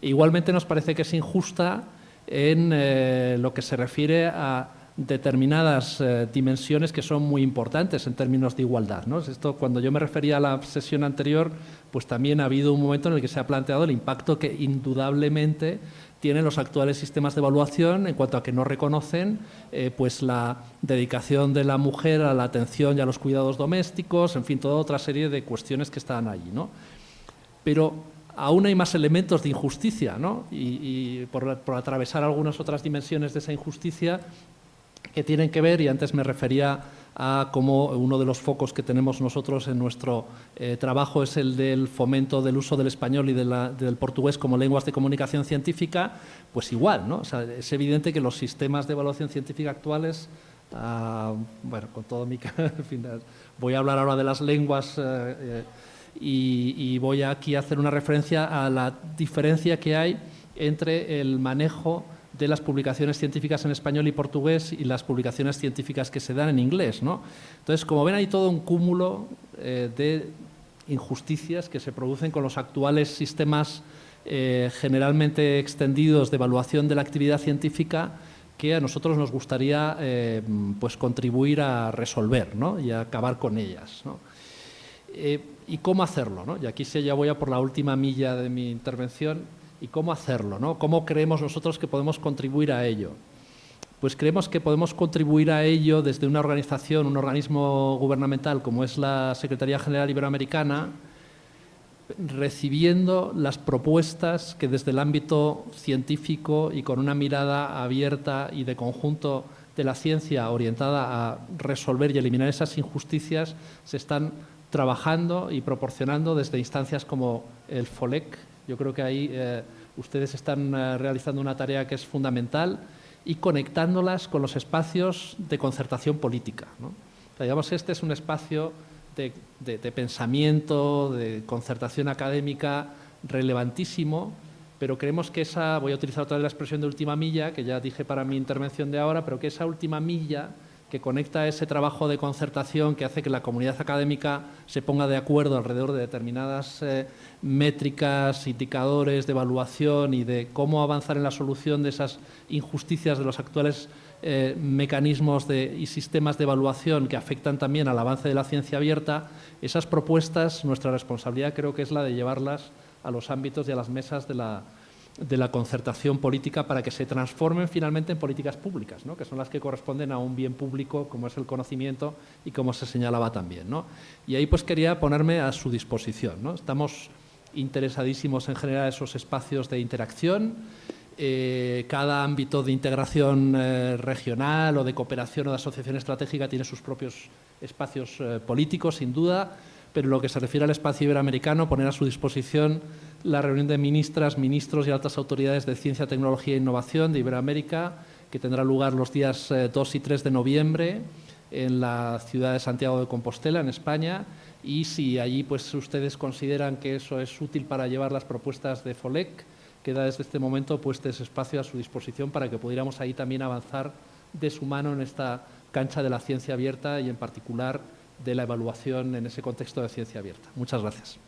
Igualmente nos parece que es injusta en eh, lo que se refiere a determinadas eh, dimensiones que son muy importantes en términos de igualdad. Esto, cuando yo me refería a la sesión anterior, pues también ha habido un momento en el que se ha planteado el impacto que indudablemente tienen los actuales sistemas de evaluación en cuanto a que no reconocen eh, pues la dedicación de la mujer a la atención y a los cuidados domésticos, en fin, toda otra serie de cuestiones que están allí. ¿no? Pero aún hay más elementos de injusticia, ¿no? y, por, atravesar algunas otras dimensiones de esa injusticia, que tienen que ver, y antes me refería a cómo uno de los focos que tenemos nosotros en nuestro eh, trabajo es el del fomento del uso del español y del portugués como lenguas de comunicación científica, pues igual, ¿no? es evidente que los sistemas de evaluación científica actuales, ah, bueno, con todo mi... voy a hablar ahora de las lenguas eh, eh, y voy aquí a hacer una referencia a la diferencia que hay entre el manejo de las publicaciones científicas en español y portugués y las publicaciones científicas que se dan en inglés. ¿no? Entonces, como ven, hay todo un cúmulo eh, de injusticias que se producen con los actuales sistemas eh, generalmente extendidos de evaluación de la actividad científica que a nosotros nos gustaría eh, pues contribuir a resolver ¿no? y a acabar con ellas. ¿Y cómo hacerlo? Y aquí sí ya voy a por la última milla de mi intervención y cómo hacerlo, ¿no? ¿Cómo creemos nosotros que podemos contribuir a ello? Pues creemos que podemos contribuir a ello desde una organización, un organismo gubernamental como es la Secretaría General Iberoamericana, recibiendo las propuestas que desde el ámbito científico y con una mirada abierta y de conjunto de la ciencia orientada a resolver y eliminar esas injusticias se están trabajando y proporcionando desde instancias como el FOLEC, yo creo que ahí eh, ustedes están eh, realizando una tarea que es fundamental y conectándolas con los espacios de concertación política. digamos, este es un espacio de, pensamiento, de concertación académica relevantísimo, pero creemos que esa, voy a utilizar otra vez la expresión de última milla, que ya dije para mi intervención de ahora, pero que esa última milla que conecta ese trabajo de concertación que hace que la comunidad académica se ponga de acuerdo alrededor de determinadas eh, métricas, indicadores de evaluación y de cómo avanzar en la solución de esas injusticias de los actuales eh, mecanismos y sistemas de evaluación que afectan también al avance de la ciencia abierta, esas propuestas, nuestra responsabilidad creo que es la de llevarlas a los ámbitos y a las mesas de la, de la concertación política para que se transformen finalmente en políticas públicas, ¿no? que son las que corresponden a un bien público como es el conocimiento y como se señalaba también. ¿no? Y ahí pues quería ponerme a su disposición. Estamos interesadísimos en generar esos espacios de interacción. Eh, cada ámbito de integración eh, regional o de cooperación o de asociación estratégica tiene sus propios espacios eh, políticos, sin duda, pero en lo que se refiere al espacio iberoamericano, poner a su disposición la reunión de ministras, ministros y altas autoridades de ciencia, tecnología e innovación de Iberoamérica, que tendrá lugar los días 2 y 3 de noviembre en la ciudad de Santiago de Compostela, en España, y si allí pues, ustedes consideran que eso es útil para llevar las propuestas de FOLEC, queda desde este momento puesto ese espacio a su disposición para que pudiéramos ahí también avanzar de su mano en esta cancha de la ciencia abierta y en particular de la evaluación en ese contexto de ciencia abierta. Muchas gracias.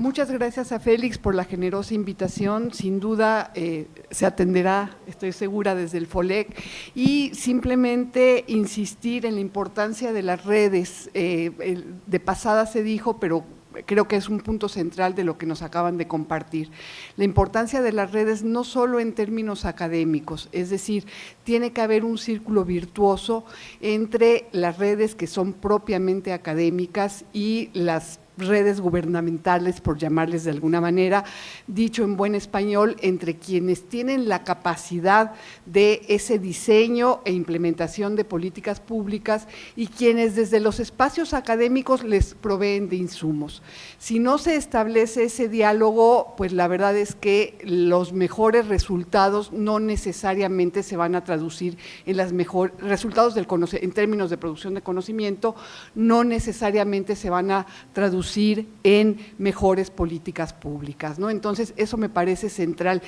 Muchas gracias a Félix por la generosa invitación. Sin duda eh, se atenderá, estoy segura, desde el FOLEC. Y simplemente insistir en la importancia de las redes. Eh, de pasada se dijo, pero creo que es un punto central de lo que nos acaban de compartir. La importancia de las redes no solo en términos académicos, es decir, tiene que haber un círculo virtuoso entre las redes que son propiamente académicas y las redes gubernamentales, por llamarles de alguna manera, dicho en buen español, entre quienes tienen la capacidad de ese diseño e implementación de políticas públicas y quienes desde los espacios académicos les proveen de insumos. Si no se establece ese diálogo, pues la verdad es que los mejores resultados no necesariamente se van a traducir en las mejores resultados del en términos de producción de conocimiento, no necesariamente se van a traducir en mejores políticas públicas. ¿no? Entonces, eso me parece central.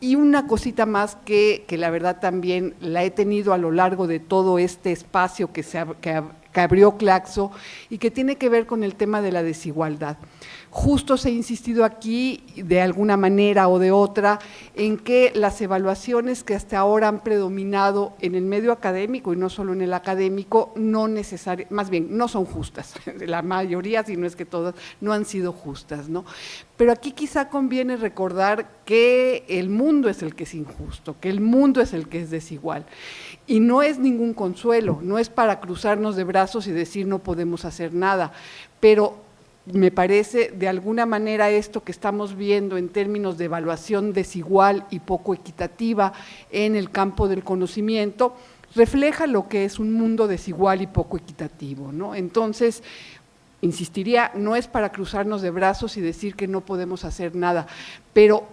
Y una cosita más que, que la verdad también la he tenido a lo largo de todo este espacio que, se, que, que abrió Claxo y que tiene que ver con el tema de la desigualdad. Justo se ha insistido aquí, de alguna manera o de otra, en que las evaluaciones que hasta ahora han predominado en el medio académico y no solo en el académico, no necesariamente, más bien, no son justas. La mayoría, si no es que todas, no han sido justas. ¿no? Pero aquí quizá conviene recordar que el mundo es el que es injusto, que el mundo es el que es desigual. Y no es ningún consuelo, no es para cruzarnos de brazos y decir no podemos hacer nada, pero me parece de alguna manera esto que estamos viendo en términos de evaluación desigual y poco equitativa en el campo del conocimiento, refleja lo que es un mundo desigual y poco equitativo. ¿no? Entonces, insistiría, no es para cruzarnos de brazos y decir que no podemos hacer nada, pero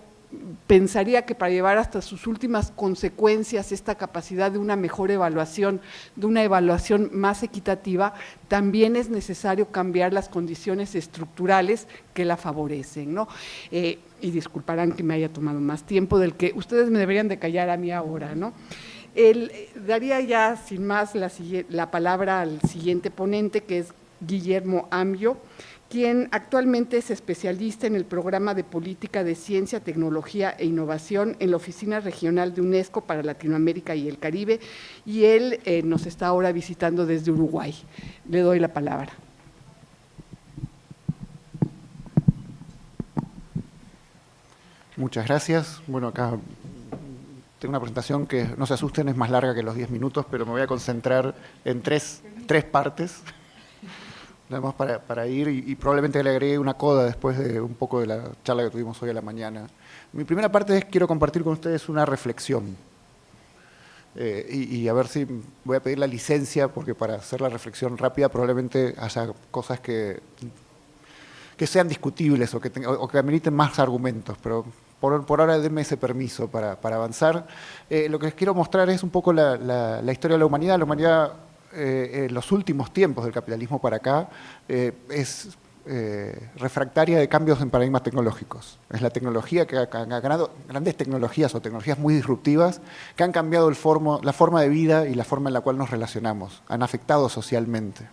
pensaría que para llevar hasta sus últimas consecuencias esta capacidad de una mejor evaluación, de una evaluación más equitativa, también es necesario cambiar las condiciones estructurales que la favorecen. ¿no? Eh, y disculparán que me haya tomado más tiempo del que ustedes me deberían de callar a mí ahora. ¿no? Eh, daría ya sin más la, la palabra al siguiente ponente, que es Guillermo Ambio, quien actualmente es especialista en el programa de política de ciencia, tecnología e innovación en la Oficina Regional de UNESCO para Latinoamérica y el Caribe, y él eh, nos está ahora visitando desde Uruguay. Le doy la palabra. Muchas gracias. Bueno, acá tengo una presentación que, no se asusten, es más larga que los 10 minutos, pero me voy a concentrar en tres, tres partes nada más para, ir y, probablemente le agregue una coda después de un poco de la charla que tuvimos hoy a la mañana. Mi primera parte es quiero compartir con ustedes una reflexión. Eh, y, a ver si voy a pedir la licencia, porque para hacer la reflexión rápida probablemente haya cosas que, que sean discutibles o que, que ameriten más argumentos, pero por, ahora denme ese permiso para, para avanzar. Eh, lo que les quiero mostrar es un poco la, la historia de la humanidad. La humanidad eh, en los últimos tiempos del capitalismo para acá eh, es eh, refractaria de cambios en paradigmas tecnológicos. Es la tecnología que ha, ganado, grandes tecnologías o tecnologías muy disruptivas que han cambiado el la forma de vida y la forma en la cual nos relacionamos, han afectado socialmente.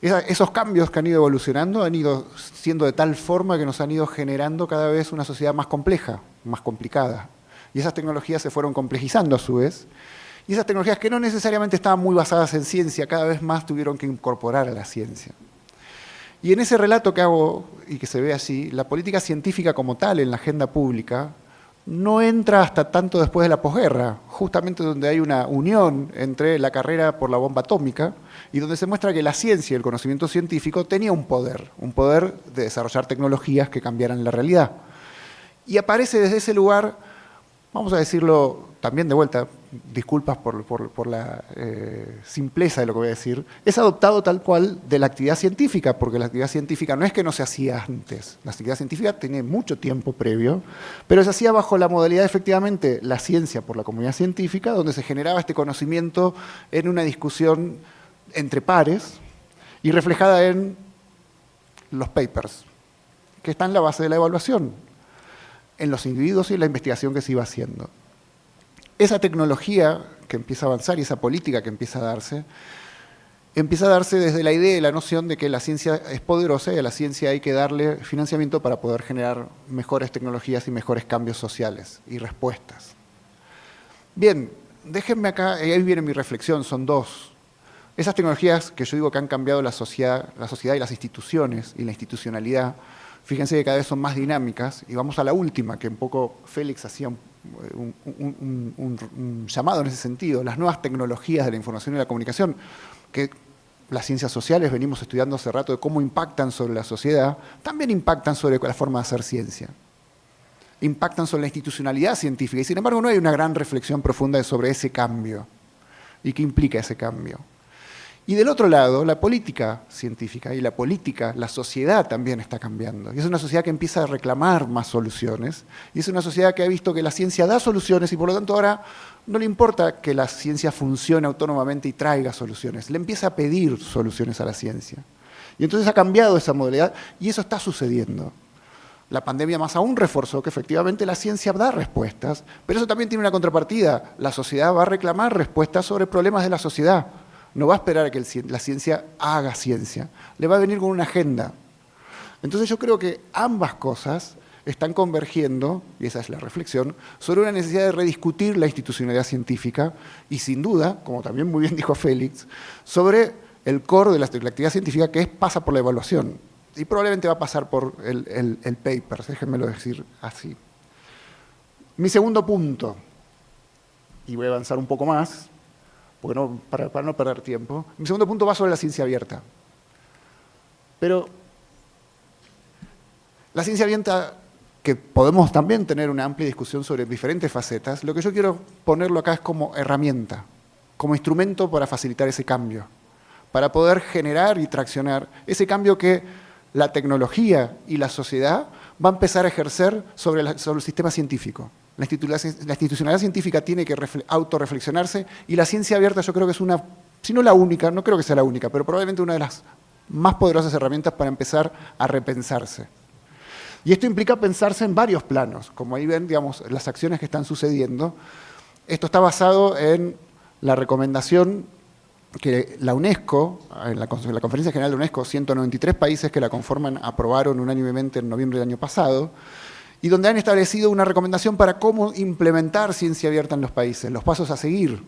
esos cambios que han ido evolucionando han ido siendo de tal forma que nos han ido generando cada vez una sociedad más compleja, más complicada. Y esas tecnologías se fueron complejizando a su vez y esas tecnologías que no necesariamente estaban muy basadas en ciencia, cada vez más tuvieron que incorporar a la ciencia. Y en ese relato que hago, y que se ve así, la política científica como tal en la agenda pública no entra hasta tanto después de la posguerra, justamente donde hay una unión entre la carrera por la bomba atómica y donde se muestra que la ciencia y el conocimiento científico tenía un poder, un poder de desarrollar tecnologías que cambiaran la realidad. Y aparece desde ese lugar, vamos a decirlo también de vuelta, disculpas por, la eh, simpleza de lo que voy a decir, es adoptado tal cual de la actividad científica, porque la actividad científica no es que no se hacía antes, la actividad científica tiene mucho tiempo previo, pero se hacía bajo la modalidad efectivamente la ciencia por la comunidad científica, donde se generaba este conocimiento en una discusión entre pares y reflejada en los papers, que están en la base de la evaluación, en los individuos y la investigación que se iba haciendo esa tecnología que empieza a avanzar y esa política que empieza a darse, empieza a darse desde la idea y la noción de que la ciencia es poderosa y a la ciencia hay que darle financiamiento para poder generar mejores tecnologías y mejores cambios sociales y respuestas. Bien, déjenme acá, ahí viene mi reflexión, son dos. Esas tecnologías que yo digo que han cambiado la sociedad, la sociedad y las instituciones y la institucionalidad, fíjense que cada vez son más dinámicas, y vamos a la última, que un poco Félix hacía un llamado en ese sentido, las nuevas tecnologías de la información y la comunicación, que las ciencias sociales venimos estudiando hace rato de cómo impactan sobre la sociedad, también impactan sobre la forma de hacer ciencia. Impactan sobre la institucionalidad científica y sin embargo no hay una gran reflexión profunda sobre ese cambio y qué implica ese cambio. Y del otro lado, la política científica y la política, la sociedad también está cambiando. Y es una sociedad que empieza a reclamar más soluciones. Y es una sociedad que ha visto que la ciencia da soluciones y por lo tanto ahora no le importa que la ciencia funcione autónomamente y traiga soluciones. Le empieza a pedir soluciones a la ciencia. Y entonces ha cambiado esa modalidad y eso está sucediendo. La pandemia más aún reforzó que efectivamente la ciencia da respuestas, pero eso también tiene una contrapartida. La sociedad va a reclamar respuestas sobre problemas de la sociedad no va a esperar a que la ciencia haga ciencia, le va a venir con una agenda. Entonces yo creo que ambas cosas están convergiendo, y esa es la reflexión, sobre una necesidad de rediscutir la institucionalidad científica y sin duda, como también muy bien dijo Félix, sobre el core de la, actividad científica que es, pasa por la evaluación y probablemente va a pasar por el, el paper, déjenmelo decir así. Mi segundo punto, y voy a avanzar un poco más, para, no perder tiempo. Mi segundo punto va sobre la ciencia abierta. Pero la ciencia abierta, que podemos también tener una amplia discusión sobre diferentes facetas, lo que yo quiero ponerlo acá es como herramienta, como instrumento para facilitar ese cambio, para poder generar y traccionar ese cambio que la tecnología y la sociedad va a empezar a ejercer sobre el sistema científico. La institucionalidad científica tiene que autorreflexionarse y la ciencia abierta yo creo que es una, si no la única, no creo que sea la única, pero probablemente una de las más poderosas herramientas para empezar a repensarse. Y esto implica pensarse en varios planos, como ahí ven, digamos, las acciones que están sucediendo. Esto está basado en la recomendación que la UNESCO, en la, en la Conferencia General de UNESCO, 193 países que la conforman aprobaron unánimemente en noviembre del año pasado, y donde han establecido una recomendación para cómo implementar ciencia abierta en los países, los pasos a seguir.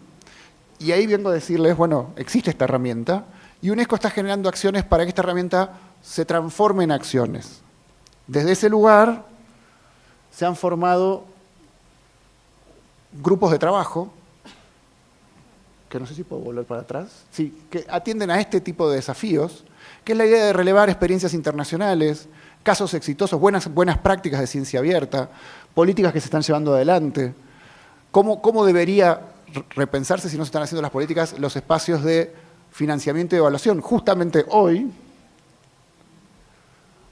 Y ahí vengo a decirles, bueno, existe esta herramienta y UNESCO está generando acciones para que esta herramienta se transforme en acciones. Desde ese lugar se han formado grupos de trabajo, que no sé si puedo volver para atrás, sí, que atienden a este tipo de desafíos, que es la idea de relevar experiencias internacionales, casos exitosos, buenas, buenas prácticas de ciencia abierta, políticas que se están llevando adelante, cómo, cómo debería repensarse si no se están haciendo las políticas los espacios de financiamiento y evaluación. Justamente hoy,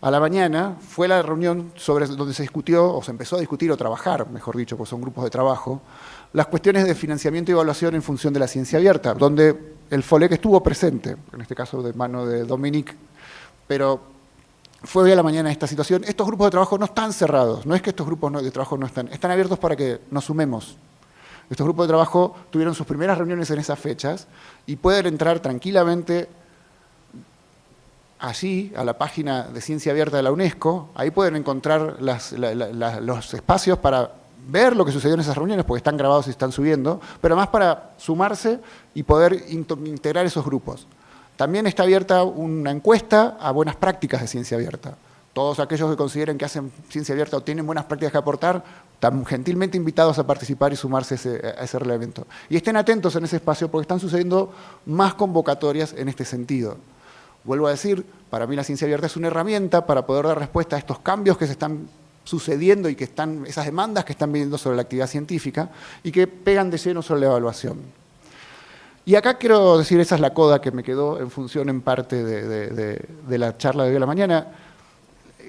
a la mañana, fue la reunión sobre donde se discutió, o se empezó a discutir o trabajar, mejor dicho, porque son grupos de trabajo, las cuestiones de financiamiento y evaluación en función de la ciencia abierta, donde el FOLEC estuvo presente, en este caso de mano de Dominique, pero fue hoy a la mañana esta situación. Estos grupos de trabajo no están cerrados, no es que estos grupos de trabajo no están, están abiertos para que nos sumemos. Estos grupos de trabajo tuvieron sus primeras reuniones en esas fechas y pueden entrar tranquilamente allí, a la página de Ciencia Abierta de la UNESCO, ahí pueden encontrar los espacios para ver lo que sucedió en esas reuniones, porque están grabados y están subiendo, pero además para sumarse y poder integrar esos grupos. También está abierta una encuesta a buenas prácticas de ciencia abierta. Todos aquellos que consideren que hacen ciencia abierta o tienen buenas prácticas que aportar, están gentilmente invitados a participar y sumarse a ese, a ese reglamento. Y estén atentos en ese espacio porque están sucediendo más convocatorias en este sentido. Vuelvo a decir, para mí la ciencia abierta es una herramienta para poder dar respuesta a estos cambios que se están sucediendo y que están, esas demandas que están viniendo sobre la actividad científica y que pegan de lleno sobre la evaluación. Y acá quiero decir, esa es la coda que me quedó en función en parte de, la charla de hoy a la mañana.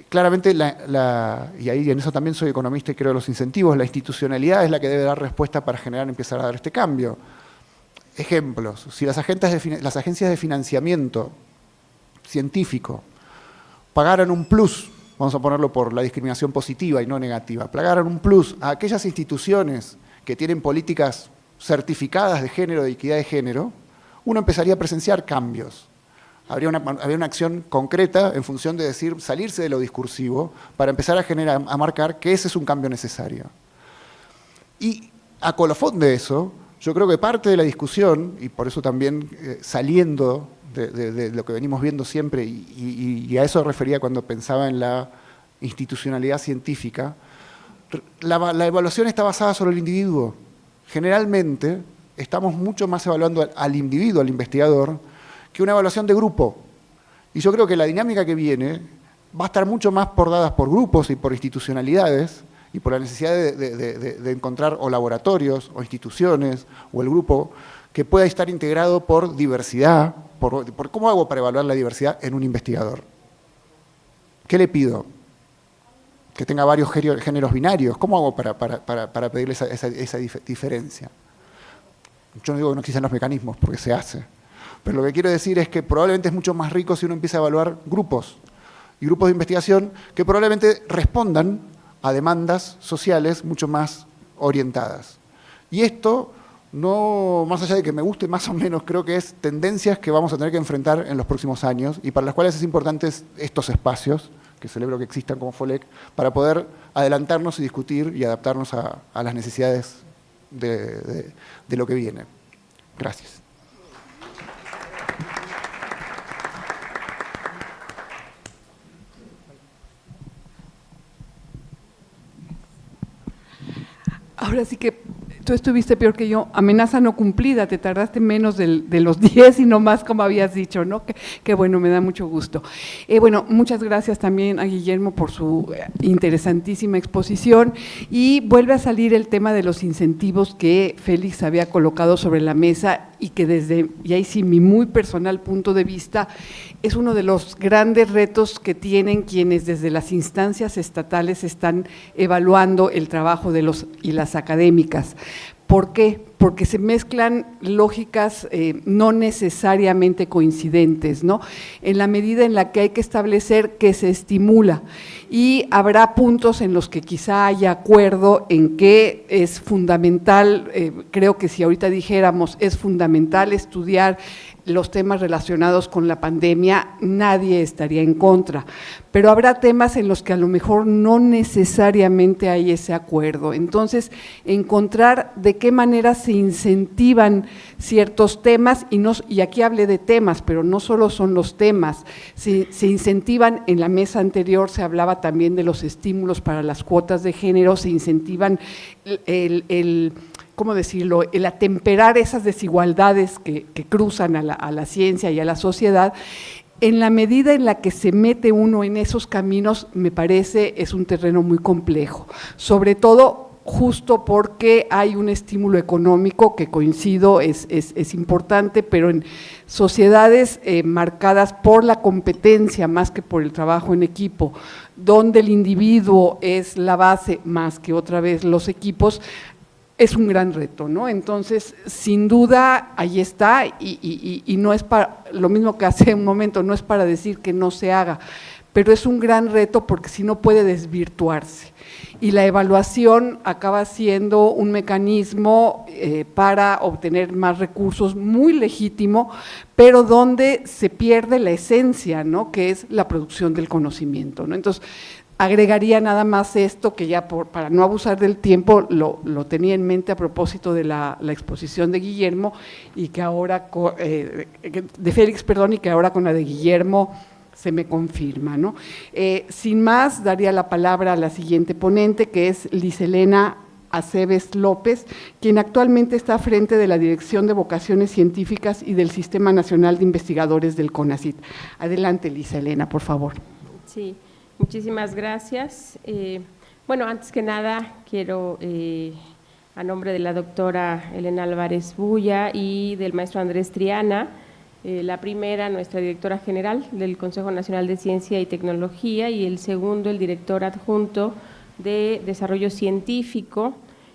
Claramente, y ahí en eso también soy economista y creo los incentivos, la institucionalidad es la que debe dar respuesta para generar, empezar a dar este cambio. Ejemplos, si las, las agencias de financiamiento científico pagaran un plus vamos a ponerlo por la discriminación positiva y no negativa, plagaron un plus a aquellas instituciones que tienen políticas certificadas de género, de equidad de género, uno empezaría a presenciar cambios. Habría una, acción concreta en función de decir, salirse de lo discursivo para empezar a, generar, a marcar que ese es un cambio necesario. Y a colofón de eso, yo creo que parte de la discusión, y por eso también eh, saliendo de, lo que venimos viendo siempre, y, a eso refería cuando pensaba en la institucionalidad científica, la, evaluación está basada sobre el individuo. Generalmente estamos mucho más evaluando al, individuo, al investigador, que una evaluación de grupo. Y yo creo que la dinámica que viene va a estar mucho más por dadas por grupos y por institucionalidades y por la necesidad de, encontrar o laboratorios o instituciones o el grupo que pueda estar integrado por diversidad, por, cómo hago para evaluar la diversidad en un investigador. ¿Qué le pido? Que tenga varios géneros binarios. ¿Cómo hago para, pedirle esa, diferencia? Yo no digo que no existen los mecanismos, porque se hace. Pero lo que quiero decir es que probablemente es mucho más rico si uno empieza a evaluar grupos y grupos de investigación que probablemente respondan a demandas sociales mucho más orientadas. Y esto no, más allá de que me guste más o menos, creo que es tendencias que vamos a tener que enfrentar en los próximos años y para las cuales es importante estos espacios, que celebro que existan como FOLEC, para poder adelantarnos y discutir y adaptarnos a, las necesidades de lo que viene. Gracias. Ahora sí que tú estuviste peor que yo, amenaza no cumplida, te tardaste menos de los 10 y no más como habías dicho, ¿no? Qué bueno, me da mucho gusto. Eh, bueno, muchas gracias también a Guillermo por su eh, interesantísima exposición y vuelve a salir el tema de los incentivos que Félix había colocado sobre la mesa y que desde, y ahí sí mi muy personal punto de vista, es uno de los grandes retos que tienen quienes desde las instancias estatales están evaluando el trabajo de los y las académicas. ¿Por qué? Porque se mezclan lógicas eh, no necesariamente coincidentes, ¿no? En la medida en la que hay que establecer que se estimula y habrá puntos en los que quizá haya acuerdo en que es fundamental, eh, creo que si ahorita dijéramos es fundamental estudiar los temas relacionados con la pandemia, nadie estaría en contra, pero habrá temas en los que a lo mejor no necesariamente hay ese acuerdo. Entonces, encontrar de qué manera se incentivan ciertos temas, y, no, y aquí hablé de temas, pero no solo son los temas, se, se incentivan, en la mesa anterior se hablaba también de los estímulos para las cuotas de género, se incentivan el ¿cómo decirlo?, el atemperar esas desigualdades que, cruzan a la, ciencia y a la sociedad, en la medida en la que se mete uno en esos caminos, me parece, es un terreno muy complejo, sobre todo justo porque hay un estímulo económico que coincido, es, importante, pero en sociedades eh, marcadas por la competencia más que por el trabajo en equipo, donde el individuo es la base más que otra vez los equipos, es un gran reto, ¿no? Entonces, sin duda, ahí está, y, no es para, lo mismo que hace un momento, no es para decir que no se haga, pero es un gran reto porque si no puede desvirtuarse. Y la evaluación acaba siendo un mecanismo eh, para obtener más recursos muy legítimo, pero donde se pierde la esencia, ¿no? que es la producción del conocimiento. ¿no? Entonces, Agregaría nada más esto, que ya por, para no abusar del tiempo, lo, tenía en mente a propósito de la, exposición de Guillermo y que ahora, eh, de Félix, perdón, y que ahora con la de Guillermo se me confirma. ¿no? Eh, sin más, daría la palabra a la siguiente ponente, que es Liselena Aceves López, quien actualmente está frente de la Dirección de Vocaciones Científicas y del Sistema Nacional de Investigadores del CONACIT. Adelante, Lisa Elena, por favor. Sí. Muchísimas gracias. Eh, Bueno, antes que nada, quiero, eh, a nombre de la doctora Elena Álvarez Bulla y del maestro Andrés Triana, eh, la primera, nuestra directora general del Consejo Nacional de Ciencia y Tecnología, y el segundo, el director adjunto de Desarrollo Científico,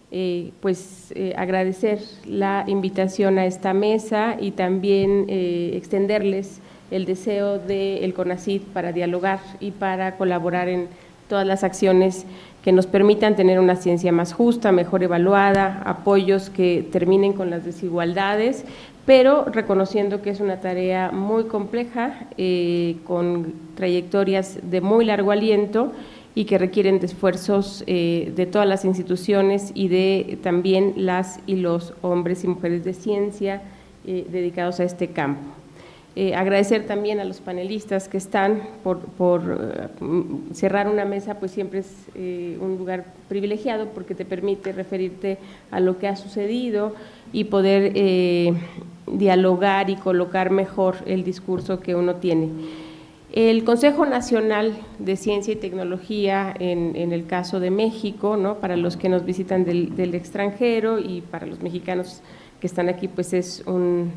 eh, pues agradecer la invitación a esta mesa y también extenderles el deseo del de CONACID para dialogar y para colaborar en todas las acciones que nos permitan tener una ciencia más justa, mejor evaluada, apoyos que terminen con las desigualdades, pero reconociendo que es una tarea muy compleja, eh, con trayectorias de muy largo aliento y que requieren de esfuerzos eh, de todas las instituciones y de también las y los hombres y mujeres de ciencia eh, dedicados a este campo. Eh, agradecer también a los panelistas que están por, por eh, cerrar una mesa, pues siempre es eh, un lugar privilegiado porque te permite referirte a lo que ha sucedido y poder dialogar y colocar mejor el discurso que uno tiene. El Consejo Nacional de Ciencia y Tecnología, en, en el caso de México, ¿no? para los que nos visitan del, del extranjero y para los mexicanos que están aquí, pues es un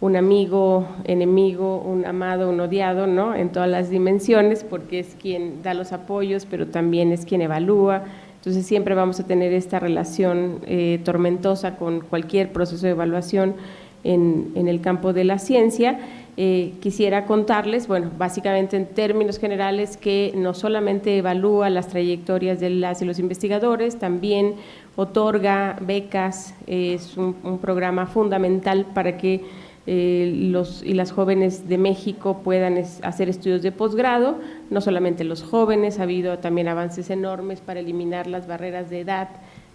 un amigo, enemigo, un amado, un odiado, ¿no? En todas las dimensiones, porque es quien da los apoyos, pero también es quien evalúa. Entonces siempre vamos a tener esta relación eh, tormentosa con cualquier proceso de evaluación en, el campo de la ciencia. Eh, quisiera contarles, bueno, básicamente en términos generales, que no solamente evalúa las trayectorias de las y los investigadores, también otorga becas, es un programa fundamental para que eh, los y las jóvenes de México puedan hacer estudios de posgrado, no solamente los jóvenes, ha habido también avances enormes para eliminar las barreras de edad,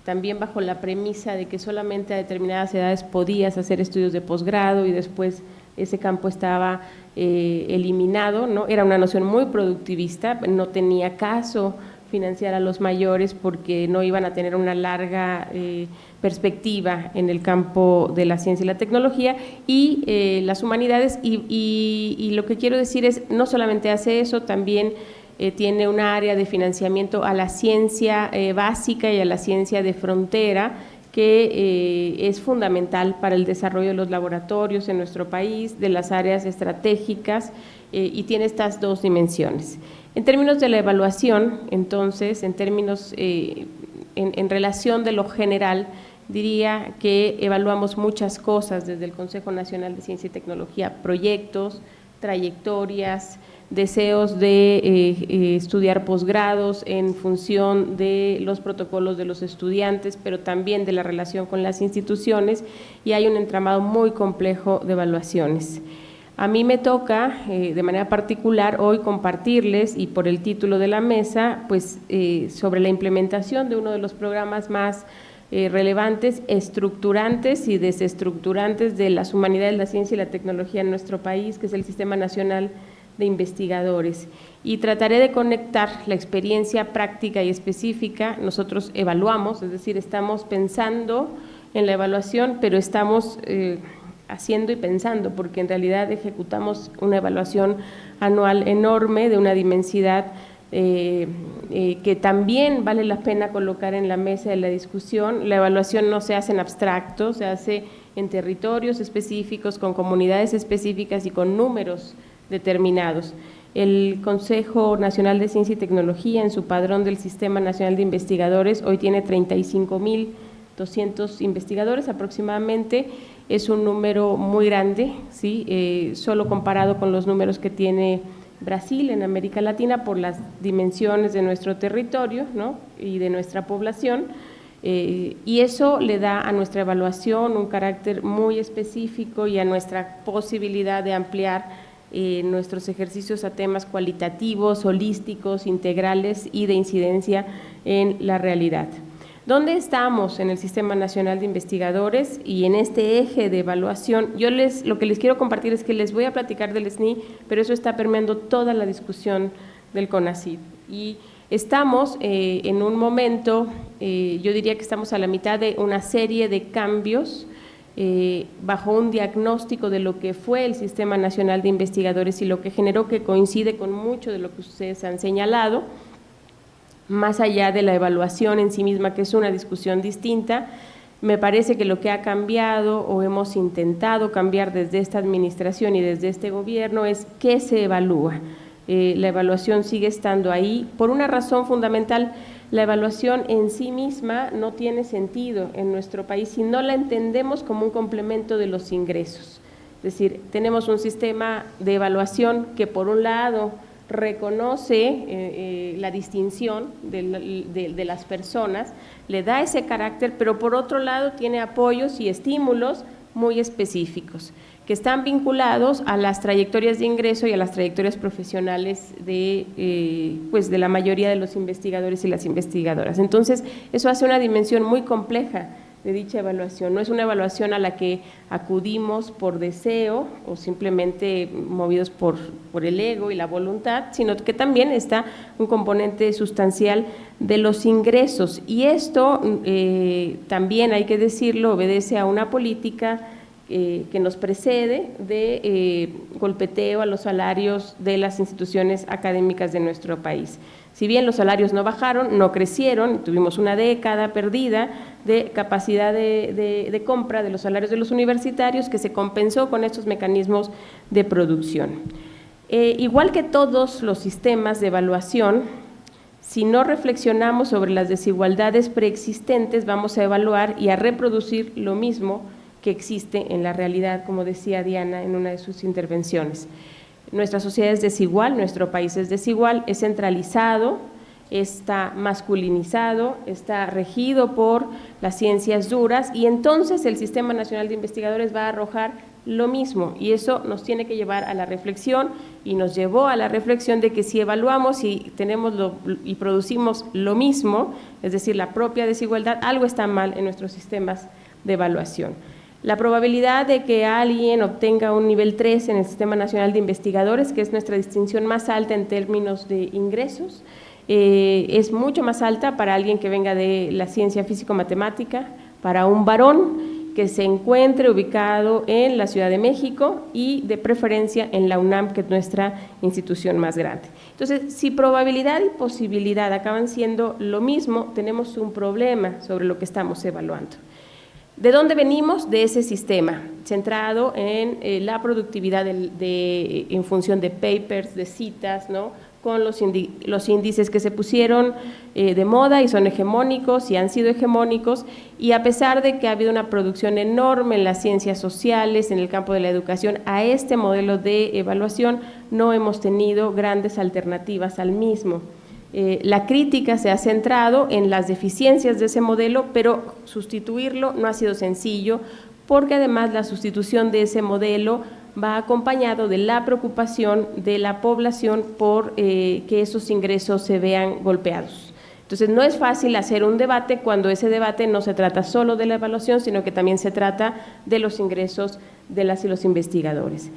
también bajo la premisa de que solamente a determinadas edades podías hacer estudios de posgrado y después ese campo estaba eh, eliminado, ¿no? era una noción muy productivista, no tenía caso financiar a los mayores porque no iban a tener una larga eh, perspectiva en el campo de la ciencia y la tecnología y eh, las humanidades y, lo que quiero decir es no solamente hace eso, también eh, tiene un área de financiamiento a la ciencia básica y a la ciencia de frontera que es fundamental para el desarrollo de los laboratorios en nuestro país, de las áreas estratégicas y tiene estas dos dimensiones. En términos de la evaluación, entonces, en términos, eh, en, relación de lo general, diría que evaluamos muchas cosas desde el Consejo Nacional de Ciencia y Tecnología, proyectos, trayectorias, deseos de eh, eh, estudiar posgrados en función de los protocolos de los estudiantes, pero también de la relación con las instituciones y hay un entramado muy complejo de evaluaciones. A mí me toca eh, de manera particular hoy compartirles y por el título de la mesa, pues eh, sobre la implementación de uno de los programas más eh, relevantes, estructurantes y desestructurantes de las humanidades, la ciencia y la tecnología en nuestro país, que es el Sistema Nacional de Investigadores. Y trataré de conectar la experiencia práctica y específica. Nosotros evaluamos, es decir, estamos pensando en la evaluación, pero estamos haciendo y pensando, porque en realidad ejecutamos una evaluación anual enorme de una dimensidad eh, eh, que también vale la pena colocar en la mesa de la discusión. La evaluación no se hace en abstracto, se hace en territorios específicos, con comunidades específicas y con números determinados. El Consejo Nacional de Ciencia y Tecnología, en su padrón del Sistema Nacional de Investigadores, hoy tiene 35.200 investigadores aproximadamente es un número muy grande, ¿sí? Eh, solo comparado con los números que tiene Brasil en América Latina por las dimensiones de nuestro territorio ¿no? y de nuestra población. Eh, y eso le da a nuestra evaluación un carácter muy específico y a nuestra posibilidad de ampliar eh, nuestros ejercicios a temas cualitativos, holísticos, integrales y de incidencia en la realidad. ¿Dónde estamos en el Sistema Nacional de Investigadores y en este eje de evaluación? Yo les, lo que les quiero compartir es que les voy a platicar del SNI, pero eso está permeando toda la discusión del CONACYT. Y estamos eh, en un momento, eh, yo diría que estamos a la mitad de una serie de cambios eh, bajo un diagnóstico de lo que fue el Sistema Nacional de Investigadores y lo que generó que coincide con mucho de lo que ustedes han señalado más allá de la evaluación en sí misma, que es una discusión distinta, me parece que lo que ha cambiado o hemos intentado cambiar desde esta administración y desde este gobierno es qué se evalúa. Eh, la evaluación sigue estando ahí por una razón fundamental. La evaluación en sí misma no tiene sentido en nuestro país si no la entendemos como un complemento de los ingresos. Es decir, tenemos un sistema de evaluación que por un lado reconoce eh, eh, la distinción de, las personas, le da ese carácter, pero por otro lado tiene apoyos y estímulos muy específicos que están vinculados a las trayectorias de ingreso y a las trayectorias profesionales de, eh, pues de la mayoría de los investigadores y las investigadoras. Entonces, eso hace una dimensión muy compleja de dicha evaluación. No es una evaluación a la que acudimos por deseo o simplemente movidos por, por el ego y la voluntad, sino que también está un componente sustancial de los ingresos. Y esto eh, también, hay que decirlo, obedece a una política eh, que nos precede de eh, golpeteo a los salarios de las instituciones académicas de nuestro país. Si bien los salarios no bajaron, no crecieron, tuvimos una década perdida de capacidad de, compra de los salarios de los universitarios que se compensó con estos mecanismos de producción. Eh, igual que todos los sistemas de evaluación, si no reflexionamos sobre las desigualdades preexistentes, vamos a evaluar y a reproducir lo mismo que existe en la realidad, como decía Diana en una de sus intervenciones. Nuestra sociedad es desigual, nuestro país es desigual, es centralizado, está masculinizado, está regido por las ciencias duras y entonces el Sistema Nacional de Investigadores va a arrojar lo mismo y eso nos tiene que llevar a la reflexión y nos llevó a la reflexión de que si evaluamos y tenemos y producimos lo mismo, es decir, la propia desigualdad, algo está mal en nuestros sistemas de evaluación. La probabilidad de que alguien obtenga un nivel 3 en el Sistema Nacional de Investigadores, que es nuestra distinción más alta en términos de ingresos, eh, es mucho más alta para alguien que venga de la ciencia físico-matemática, para un varón que se encuentre ubicado en la Ciudad de México y de preferencia en la UNAM, que es nuestra institución más grande. Entonces, si probabilidad y posibilidad acaban siendo lo mismo, tenemos un problema sobre lo que estamos evaluando. ¿De dónde venimos? De ese sistema, centrado en eh, la productividad de, en función de papers, de citas, ¿no? con los, los índices que se pusieron eh, de moda y son hegemónicos y han sido hegemónicos, y a pesar de que ha habido una producción enorme en las ciencias sociales, en el campo de la educación, a este modelo de evaluación no hemos tenido grandes alternativas al mismo. Eh, la crítica se ha centrado en las deficiencias de ese modelo, pero sustituirlo no ha sido sencillo, porque además la sustitución de ese modelo va acompañado de la preocupación de la población por eh, que esos ingresos se vean golpeados. Entonces, no es fácil hacer un debate cuando ese debate no se trata solo de la evaluación, sino que también se trata de los ingresos de las y los investigadores.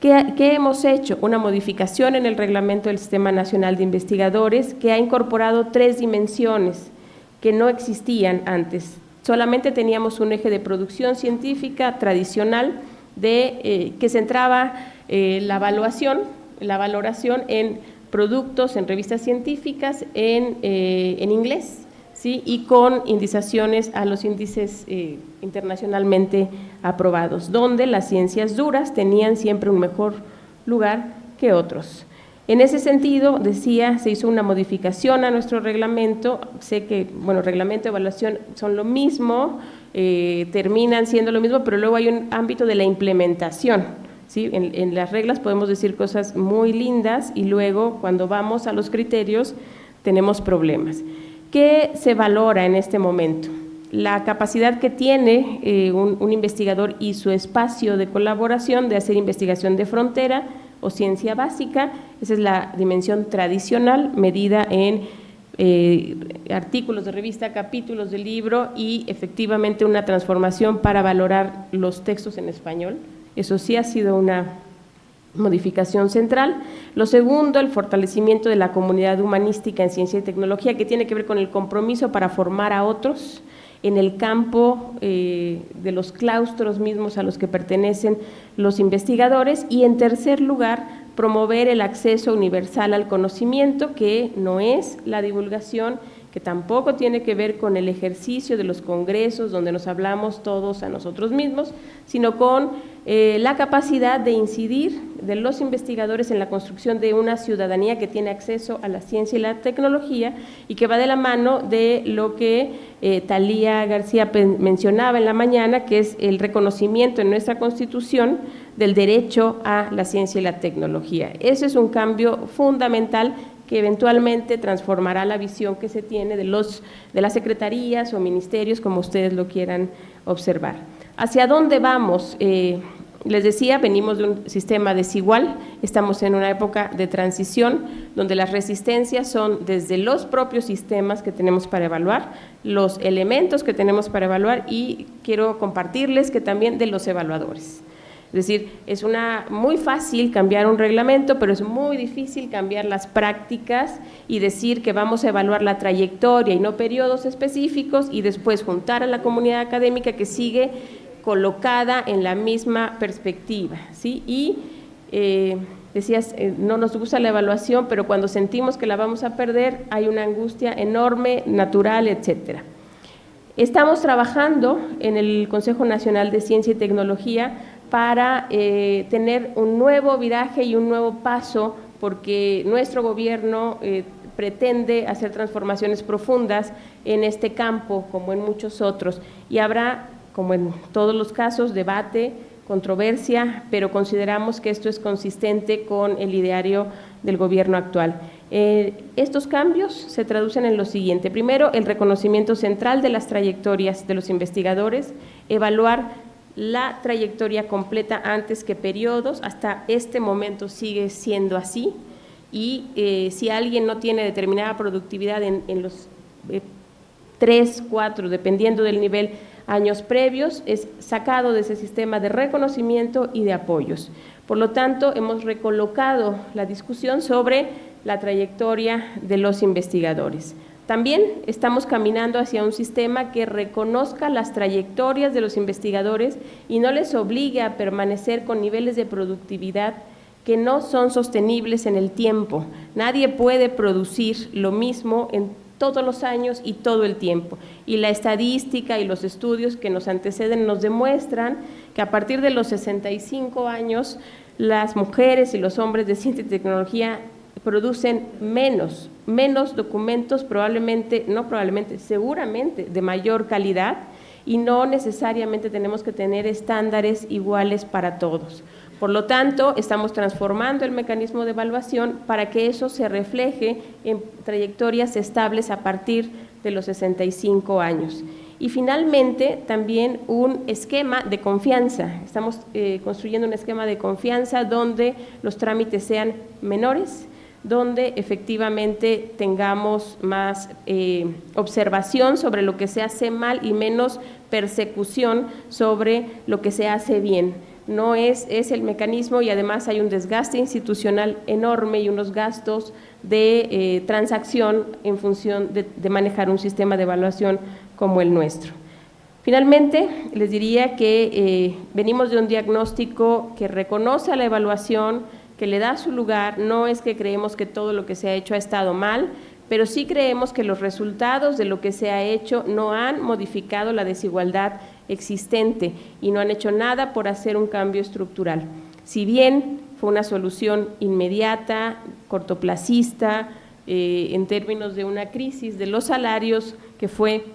¿Qué, hemos hecho? Una modificación en el reglamento del Sistema Nacional de Investigadores que ha incorporado tres dimensiones que no existían antes. Solamente teníamos un eje de producción científica tradicional de, eh, que centraba eh, la evaluación, la valoración en productos, en revistas científicas en, eh, en inglés ¿sí? y con indizaciones a los índices eh, internacionalmente aprobados, donde las ciencias duras tenían siempre un mejor lugar que otros. En ese sentido, decía, se hizo una modificación a nuestro reglamento, sé que, bueno, reglamento de evaluación son lo mismo, eh, terminan siendo lo mismo, pero luego hay un ámbito de la implementación, ¿sí? En las reglas podemos decir cosas muy lindas y luego cuando vamos a los criterios tenemos problemas. ¿Qué se valora en este momento? La capacidad que tiene eh, un, investigador y su espacio de colaboración de hacer investigación de frontera o ciencia básica, esa es la dimensión tradicional medida en eh, artículos de revista, capítulos de libro y efectivamente una transformación para valorar los textos en español. Eso sí ha sido una modificación central. Lo segundo, el fortalecimiento de la comunidad humanística en ciencia y tecnología, que tiene que ver con el compromiso para formar a otros en el campo eh, de los claustros mismos a los que pertenecen los investigadores y en tercer lugar promover el acceso universal al conocimiento que no es la divulgación que tampoco tiene que ver con el ejercicio de los congresos donde nos hablamos todos a nosotros mismos, sino con eh, la capacidad de incidir de los investigadores en la construcción de una ciudadanía que tiene acceso a la ciencia y la tecnología y que va de la mano de lo que eh, Talía García mencionaba en la mañana, que es el reconocimiento en nuestra Constitución del derecho a la ciencia y la tecnología. Ese es un cambio fundamental que eventualmente transformará la visión que se tiene de, los, de las secretarías o ministerios, como ustedes lo quieran observar. ¿Hacia dónde vamos? Eh, les decía, venimos de un sistema desigual, estamos en una época de transición donde las resistencias son desde los propios sistemas que tenemos para evaluar, los elementos que tenemos para evaluar y quiero compartirles que también de los evaluadores. Es decir, es una, muy fácil cambiar un reglamento, pero es muy difícil cambiar las prácticas y decir que vamos a evaluar la trayectoria y no periodos específicos y después juntar a la comunidad académica que sigue colocada en la misma perspectiva. ¿sí? Y eh, decías, eh, no nos gusta la evaluación, pero cuando sentimos que la vamos a perder hay una angustia enorme, natural, etcétera. Estamos trabajando en el Consejo Nacional de Ciencia y Tecnología para eh, tener un nuevo viraje y un nuevo paso, porque nuestro gobierno pretende hacer transformaciones profundas en este campo, como en muchos otros, y habrá, como en todos los casos, debate, controversia, pero consideramos que esto es consistente con el ideario del gobierno actual. Eh, estos cambios se traducen en lo siguiente. Primero, el reconocimiento central de las trayectorias de los investigadores, evaluar la trayectoria completa antes que periodos, hasta este momento sigue siendo así y eh, si alguien no tiene determinada productividad en, los eh, tres, cuatro, dependiendo del nivel, años previos, es sacado de ese sistema de reconocimiento y de apoyos. Por lo tanto, hemos recolocado la discusión sobre la trayectoria de los investigadores. También estamos caminando hacia un sistema que reconozca las trayectorias de los investigadores y no les obligue a permanecer con niveles de productividad que no son sostenibles en el tiempo. Nadie puede producir lo mismo en todos los años y todo el tiempo. Y la estadística y los estudios que nos anteceden nos demuestran que a partir de los 65 años las mujeres y los hombres de ciencia y tecnología producen menos, menos documentos, probablemente, no probablemente, seguramente de mayor calidad y no necesariamente tenemos que tener estándares iguales para todos. Por lo tanto, estamos transformando el mecanismo de evaluación para que eso se refleje en trayectorias estables a partir de los 65 años. Y finalmente, también un esquema de confianza. Estamos eh, construyendo un esquema de confianza donde los trámites sean menores, donde efectivamente tengamos más eh, observación sobre lo que se hace mal y menos persecución sobre lo que se hace bien. No es, es el mecanismo y además hay un desgaste institucional enorme y unos gastos de eh, transacción en función de, manejar un sistema de evaluación como el nuestro. Finalmente, les diría que eh, venimos de un diagnóstico que reconoce a la evaluación, que le da su lugar, no es que creemos que todo lo que se ha hecho ha estado mal, pero sí creemos que los resultados de lo que se ha hecho no han modificado la desigualdad existente y no han hecho nada por hacer un cambio estructural. Si bien fue una solución inmediata, cortoplacista, eh, en términos de una crisis de los salarios que fue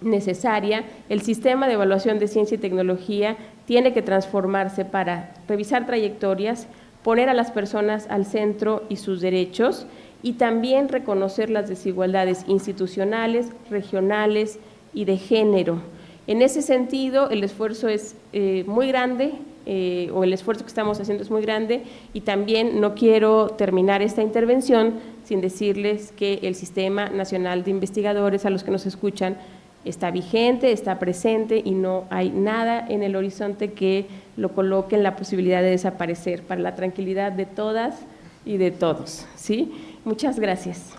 necesaria, el sistema de evaluación de ciencia y tecnología tiene que transformarse para revisar trayectorias, poner a las personas al centro y sus derechos y también reconocer las desigualdades institucionales, regionales y de género. En ese sentido, el esfuerzo es eh, muy grande, eh, o el esfuerzo que estamos haciendo es muy grande, y también no quiero terminar esta intervención sin decirles que el Sistema Nacional de Investigadores, a los que nos escuchan, está vigente, está presente y no hay nada en el horizonte que lo coloque en la posibilidad de desaparecer para la tranquilidad de todas y de todos. ¿sí? Muchas gracias.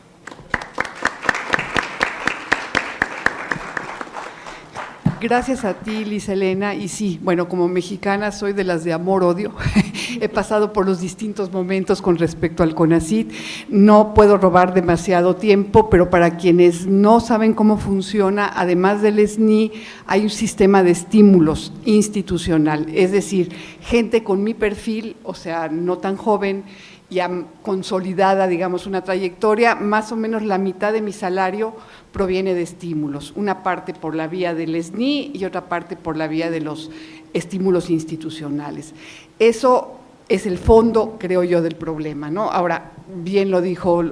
Gracias a ti, Liz Elena. Y sí, bueno, como mexicana soy de las de amor-odio. He pasado por los distintos momentos con respecto al CONACIT. No puedo robar demasiado tiempo, pero para quienes no saben cómo funciona, además del SNI, hay un sistema de estímulos institucional. Es decir, gente con mi perfil, o sea, no tan joven, ya consolidada, digamos, una trayectoria, más o menos la mitad de mi salario proviene de estímulos, una parte por la vía del SNI y otra parte por la vía de los estímulos institucionales. Eso es el fondo, creo yo, del problema. ¿no? Ahora, bien lo dijo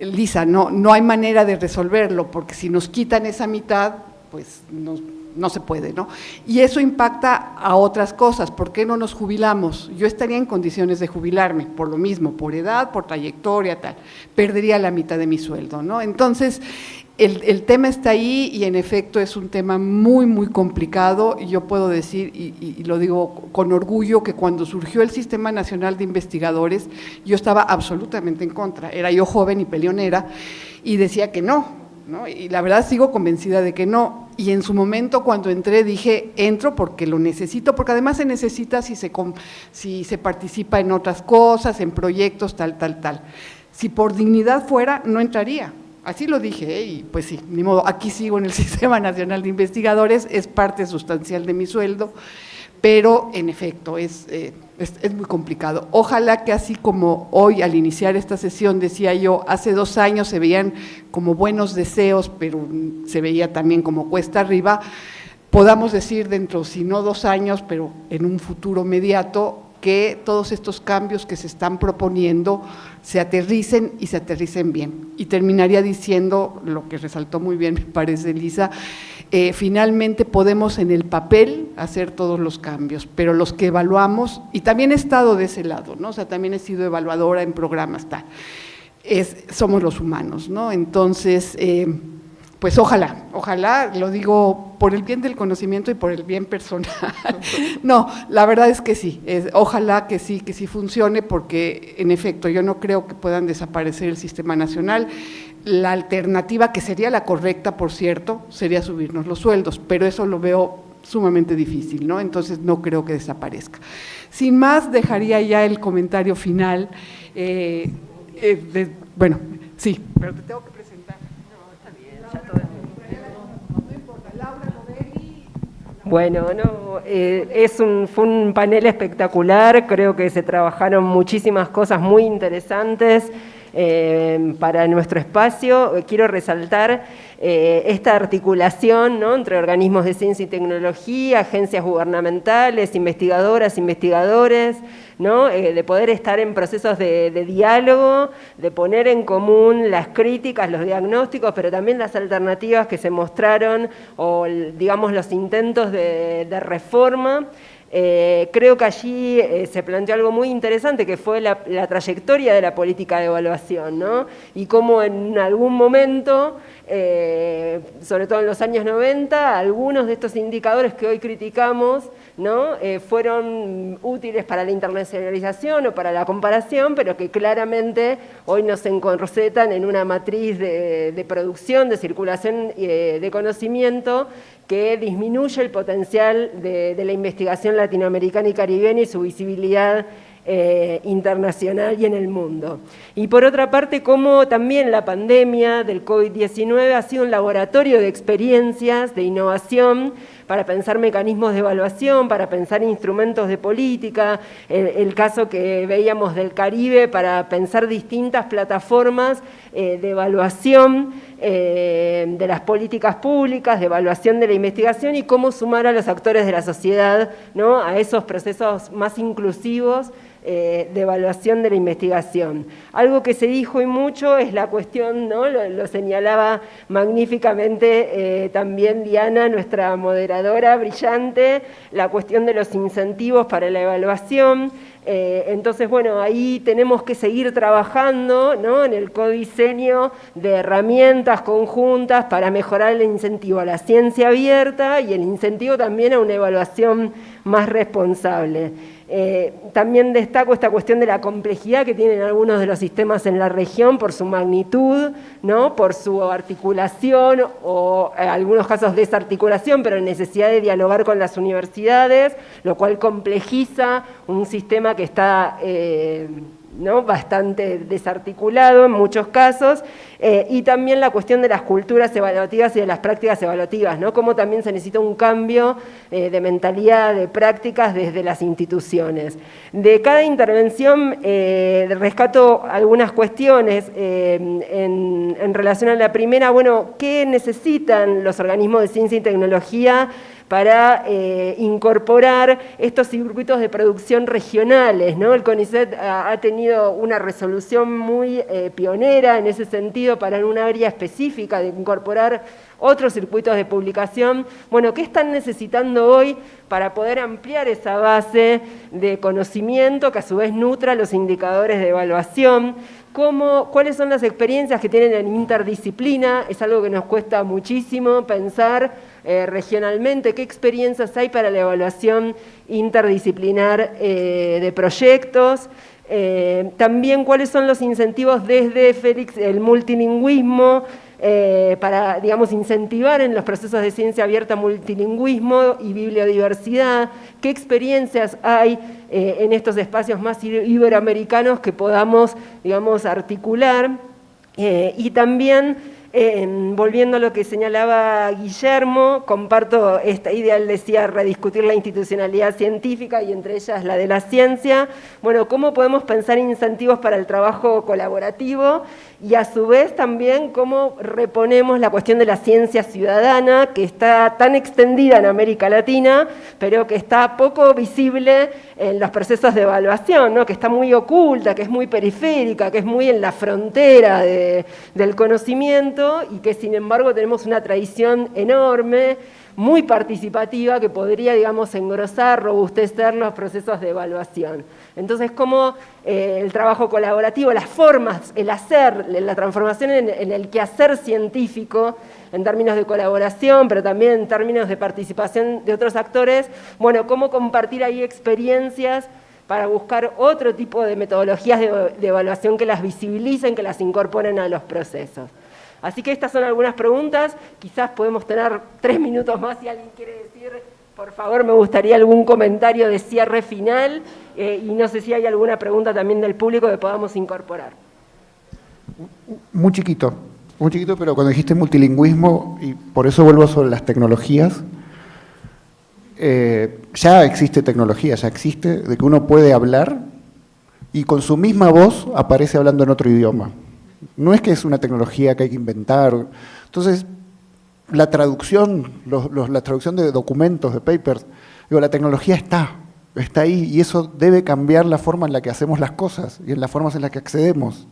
Lisa, no, no hay manera de resolverlo, porque si nos quitan esa mitad, pues nos no se puede, ¿no? Y eso impacta a otras cosas, ¿por qué no nos jubilamos? Yo estaría en condiciones de jubilarme, por lo mismo, por edad, por trayectoria, tal, perdería la mitad de mi sueldo, ¿no? Entonces, el, tema está ahí y en efecto es un tema muy, muy complicado y yo puedo decir, y, lo digo con orgullo, que cuando surgió el Sistema Nacional de Investigadores, yo estaba absolutamente en contra, era yo joven y peleonera y decía que no, y la verdad sigo convencida de que no. Y en su momento cuando entré dije, entro porque lo necesito, porque además se necesita si se, si se participa en otras cosas, en proyectos, tal, tal, tal. Si por dignidad fuera, no entraría. Así lo dije, ¿eh? y pues sí, ni modo, aquí sigo en el Sistema Nacional de Investigadores, es parte sustancial de mi sueldo, pero en efecto es, eh, es, muy complicado. Ojalá que así como hoy al iniciar esta sesión decía yo, hace dos años se veían como buenos deseos, pero se veía también como cuesta arriba, podamos decir dentro, si no dos años, pero en un futuro inmediato, que todos estos cambios que se están proponiendo se aterricen y se aterricen bien. Y terminaría diciendo, lo que resaltó muy bien me parece Lisa, eh, finalmente podemos en el papel hacer todos los cambios, pero los que evaluamos, y también he estado de ese lado, ¿no? o sea, también he sido evaluadora en programas, tal, somos los humanos, ¿no? Entonces, eh, pues ojalá, ojalá, lo digo por el bien del conocimiento y por el bien personal. no, la verdad es que sí, ojalá que sí, que sí funcione, porque en efecto yo no creo que puedan desaparecer el sistema nacional. La alternativa, que sería la correcta, por cierto, sería subirnos los sueldos, pero eso lo veo sumamente difícil, ¿no? Entonces no creo que desaparezca. Sin más, dejaría ya el comentario final. Eh, eh, bueno, sí, pero te tengo que Bueno, no, eh, es un, fue un panel espectacular, creo que se trabajaron muchísimas cosas muy interesantes. Eh, para nuestro espacio. Quiero resaltar eh, esta articulación entre organismos de ciencia y tecnología, agencias gubernamentales, investigadoras, investigadores, eh, de poder estar en procesos de, diálogo, de poner en común las críticas, los diagnósticos, pero también las alternativas que se mostraron o digamos los intentos de reforma. Eh, creo que allí eh, se planteó algo muy interesante, que fue la, trayectoria de la política de evaluación, ¿no? Y cómo en algún momento, eh, sobre todo en los años 90, algunos de estos indicadores que hoy criticamos, ¿no? fueron útiles para la internacionalización o para la comparación, pero que claramente hoy nos encorsetan en una matriz de, producción, de circulación de conocimiento, que disminuye el potencial de, la investigación latinoamericana y caribeña y su visibilidad eh, internacional y en el mundo. Y por otra parte, como también la pandemia del COVID-19 ha sido un laboratorio de experiencias, de innovación, para pensar mecanismos de evaluación, para pensar instrumentos de política, el, caso que veíamos del Caribe para pensar distintas plataformas eh, de evaluación eh, de las políticas públicas, de evaluación de la investigación y cómo sumar a los actores de la sociedad ¿no? a esos procesos más inclusivos eh, de evaluación de la investigación. Algo que se dijo y mucho es la cuestión, ¿no? lo, señalaba magníficamente eh, también Diana, nuestra moderadora brillante, la cuestión de los incentivos para la evaluación, Eh, entonces, bueno, ahí tenemos que seguir trabajando ¿no? en el codiseño de herramientas conjuntas para mejorar el incentivo a la ciencia abierta y el incentivo también a una evaluación más responsable. Eh, también destaco esta cuestión de la complejidad que tienen algunos de los sistemas en la región por su magnitud, ¿no? por su articulación o en algunos casos desarticulación, pero necesidad de dialogar con las universidades, lo cual complejiza un sistema que está... Eh, ¿no? bastante desarticulado en muchos casos, eh, y también la cuestión de las culturas evaluativas y de las prácticas evaluativas, ¿no? cómo también se necesita un cambio eh, de mentalidad, de prácticas desde las instituciones. De cada intervención eh, rescato algunas cuestiones en, en relación a la primera, bueno, ¿qué necesitan los organismos de ciencia y tecnología para eh, incorporar estos circuitos de producción regionales. El CONICET ha, tenido una resolución muy eh, pionera en ese sentido para en un área específica de incorporar otros circuitos de publicación. Bueno, ¿qué están necesitando hoy para poder ampliar esa base de conocimiento que a su vez nutra los indicadores de evaluación? Cuáles son las experiencias que tienen en interdisciplina, es algo que nos cuesta muchísimo pensar eh, regionalmente, qué experiencias hay para la evaluación interdisciplinar eh, de proyectos, eh, también cuáles son los incentivos desde Félix, el multilingüismo, para, digamos, incentivar en los procesos de ciencia abierta multilingüismo y bibliodiversidad, qué experiencias hay en estos espacios más iberoamericanos que podamos, digamos, articular, y también volviendo a lo que señalaba Guillermo, comparto esta idea, él decía rediscutir la institucionalidad científica y entre ellas la de la ciencia. Bueno, ¿cómo podemos pensar incentivos para el trabajo colaborativo? Y a su vez también cómo reponemos la cuestión de la ciencia ciudadana, que está tan extendida en América Latina, pero que está poco visible en los procesos de evaluación, ¿no? que está muy oculta, que es muy periférica, que es muy en la frontera del conocimiento y que sin embargo tenemos una tradición enorme muy participativa que podría, digamos, engrosar, robustecer los procesos de evaluación. Entonces, cómo eh, el trabajo colaborativo, las formas, el hacer, la transformación en, el quehacer científico, en términos de colaboración, pero también en términos de participación de otros actores, bueno, cómo compartir ahí experiencias para buscar otro tipo de metodologías de, de evaluación que las visibilicen, que las incorporen a los procesos. Así que estas son algunas preguntas, quizás podemos tener tres minutos más si alguien quiere decir, por favor, me gustaría algún comentario de cierre final eh, y no sé si hay alguna pregunta también del público que podamos incorporar. Muy chiquito, muy chiquito, pero cuando dijiste multilingüismo, y por eso vuelvo sobre las tecnologías, eh, ya existe tecnología, ya existe de que uno puede hablar y con su misma voz aparece hablando en otro idioma. No es que es una tecnología que hay que inventar. Entonces, la traducción, la traducción de documentos, de papers, digo, la tecnología está, está ahí y eso debe cambiar la forma en la que hacemos las cosas y en las formas en las que accedemos.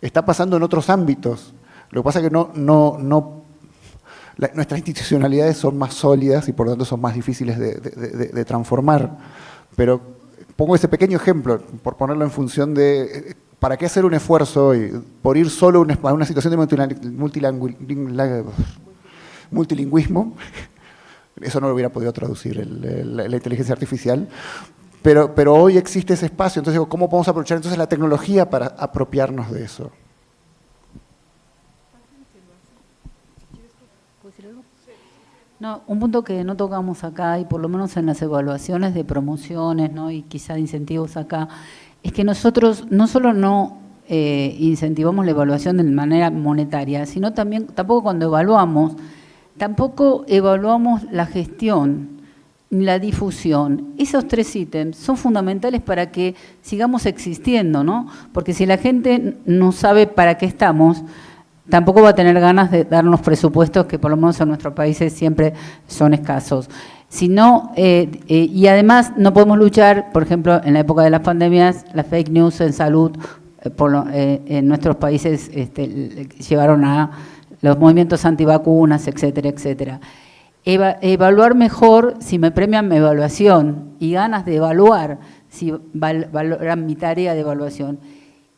Está pasando en otros ámbitos. Lo que pasa es que no, no, no nuestras institucionalidades son más sólidas y por lo tanto son más difíciles de, de, transformar. Pero pongo ese pequeño ejemplo, por ponerlo en función de ¿para qué hacer un esfuerzo hoy por ir solo a una situación de multilingüismo? Eso no lo hubiera podido traducir la inteligencia artificial. Pero, pero hoy existe ese espacio, entonces ¿cómo podemos aprovechar entonces la tecnología para apropiarnos de eso? No, un punto que no tocamos acá, y por lo menos en las evaluaciones de promociones ¿no? y quizá incentivos acá, es que nosotros no solo no eh, incentivamos la evaluación de manera monetaria, sino también, tampoco cuando evaluamos, tampoco evaluamos la gestión, la difusión. Esos tres ítems son fundamentales para que sigamos existiendo, ¿no? Porque si la gente no sabe para qué estamos, tampoco va a tener ganas de darnos presupuestos que por lo menos en nuestros países siempre son escasos sino, eh, eh, y además no podemos luchar, por ejemplo, en la época de las pandemias, las fake news en salud eh, en nuestros países este, llevaron a los movimientos antivacunas, etcétera, etcétera. evaluar mejor, si me premian mi evaluación y ganas de evaluar si valoran mi tarea de evaluación.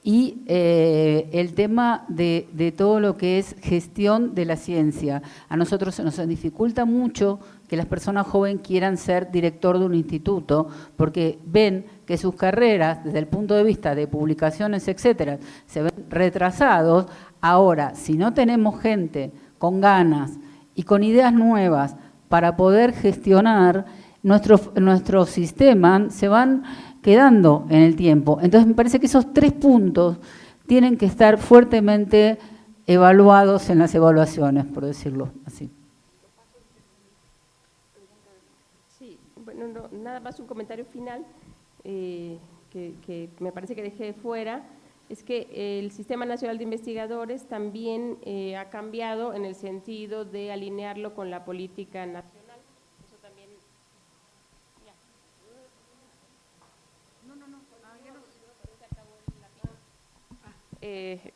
Y eh, el tema de, de, todo lo que es gestión de la ciencia. A nosotros se nos dificulta mucho que las personas jóvenes quieran ser director de un instituto, porque ven que sus carreras, desde el punto de vista de publicaciones, etcétera, se ven retrasados. Ahora, si no tenemos gente con ganas y con ideas nuevas para poder gestionar, nuestros nuestro sistema se van quedando en el tiempo. Entonces, me parece que esos tres puntos tienen que estar fuertemente evaluados en las evaluaciones, por decirlo así. nada más un comentario final eh, que, me parece que dejé fuera, es que el Sistema Nacional de Investigadores también eh, ha cambiado en el sentido de alinearlo con la política nacional. Eso también... No, no, no. Eh,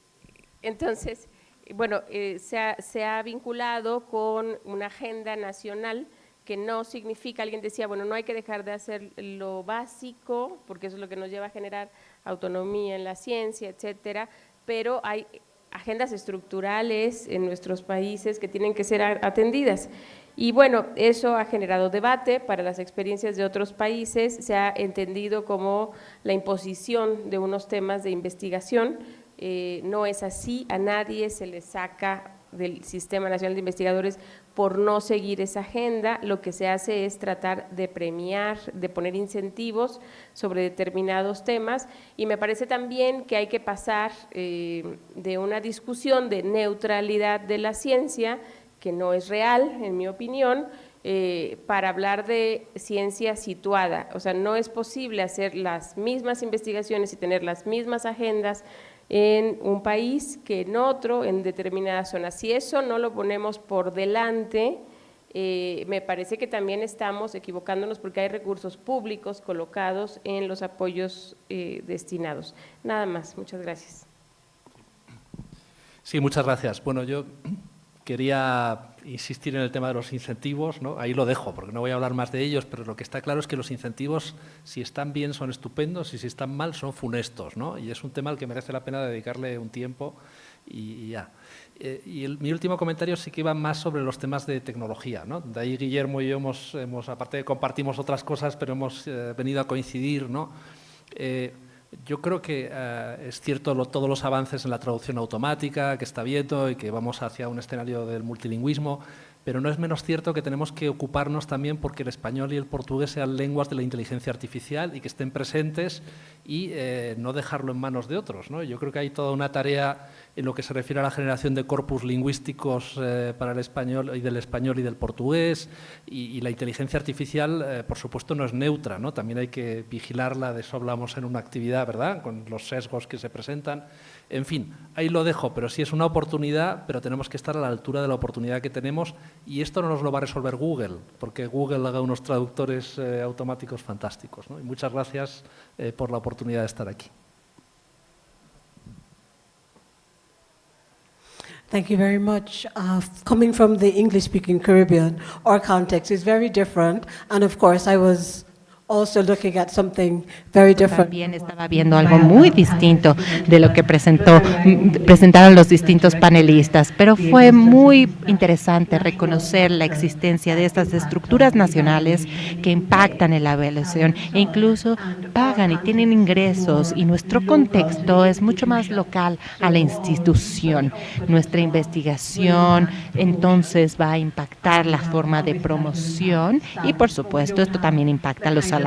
entonces, bueno, se ha, se ha vinculado con una agenda nacional que no significa, alguien decía, bueno, no hay que dejar de hacer lo básico, porque eso es lo que nos lleva a generar autonomía en la ciencia, etcétera, pero hay agendas estructurales en nuestros países que tienen que ser atendidas. Y bueno, eso ha generado debate para las experiencias de otros países, se ha entendido como la imposición de unos temas de investigación, eh, no es así, a nadie se le saca del Sistema Nacional de Investigadores por no seguir esa agenda, lo que se hace es tratar de premiar, de poner incentivos sobre determinados temas y me parece también que hay que pasar eh, de una discusión de neutralidad de la ciencia, que no es real, en mi opinión, eh, para hablar de ciencia situada. O sea, no es posible hacer las mismas investigaciones y tener las mismas agendas en un país que en otro, en determinadas zonas. Si eso no lo ponemos por delante, eh, me parece que también estamos equivocándonos porque hay recursos públicos colocados en los apoyos eh, destinados. Nada más, muchas gracias. Sí, muchas gracias. Bueno, yo quería insistir en el tema de los incentivos, ¿no? ahí lo dejo porque no voy a hablar más de ellos, pero lo que está claro es que los incentivos, si están bien, son estupendos y si están mal, son funestos. ¿no? Y es un tema al que merece la pena dedicarle un tiempo y, ya. Eh, y mi último comentario sí que iba más sobre los temas de tecnología. ¿no? De ahí Guillermo y yo hemos, hemos aparte compartimos otras cosas, pero hemos eh, venido a coincidir. ¿no? Eh, yo creo que eh, es cierto todos los avances en la traducción automática que está viendo y que vamos hacia un escenario del multilingüismo, pero no es menos cierto que tenemos que ocuparnos también porque el español y el portugués sean lenguas de la inteligencia artificial y que estén presentes y eh, no dejarlo en manos de otros. ¿no? Yo creo que hay toda una tarea en lo que se refiere a la generación de corpus lingüísticos eh, para el español y del español y del portugués y, la inteligencia artificial, eh, por supuesto, no es neutra, ¿no? también hay que vigilarla, de eso hablamos en una actividad, ¿verdad?, con los sesgos que se presentan. En fin, ahí lo dejo, pero sí es una oportunidad, pero tenemos que estar a la altura de la oportunidad que tenemos y esto no nos lo va a resolver Google, porque Google haga unos traductores eh, automáticos fantásticos. muchas gracias por la oportunidad de estar aquí. Thank you very much. Uh, coming from the English-speaking Caribbean, our context is very different. También estaba viendo algo muy distinto de lo que presentó, presentaron los distintos panelistas, pero fue muy interesante reconocer la existencia de estas estructuras nacionales que impactan en la evaluación e incluso pagan y tienen ingresos y nuestro contexto es mucho más local a la institución. Nuestra investigación entonces va a impactar la forma de promoción y por supuesto esto también impacta los salarios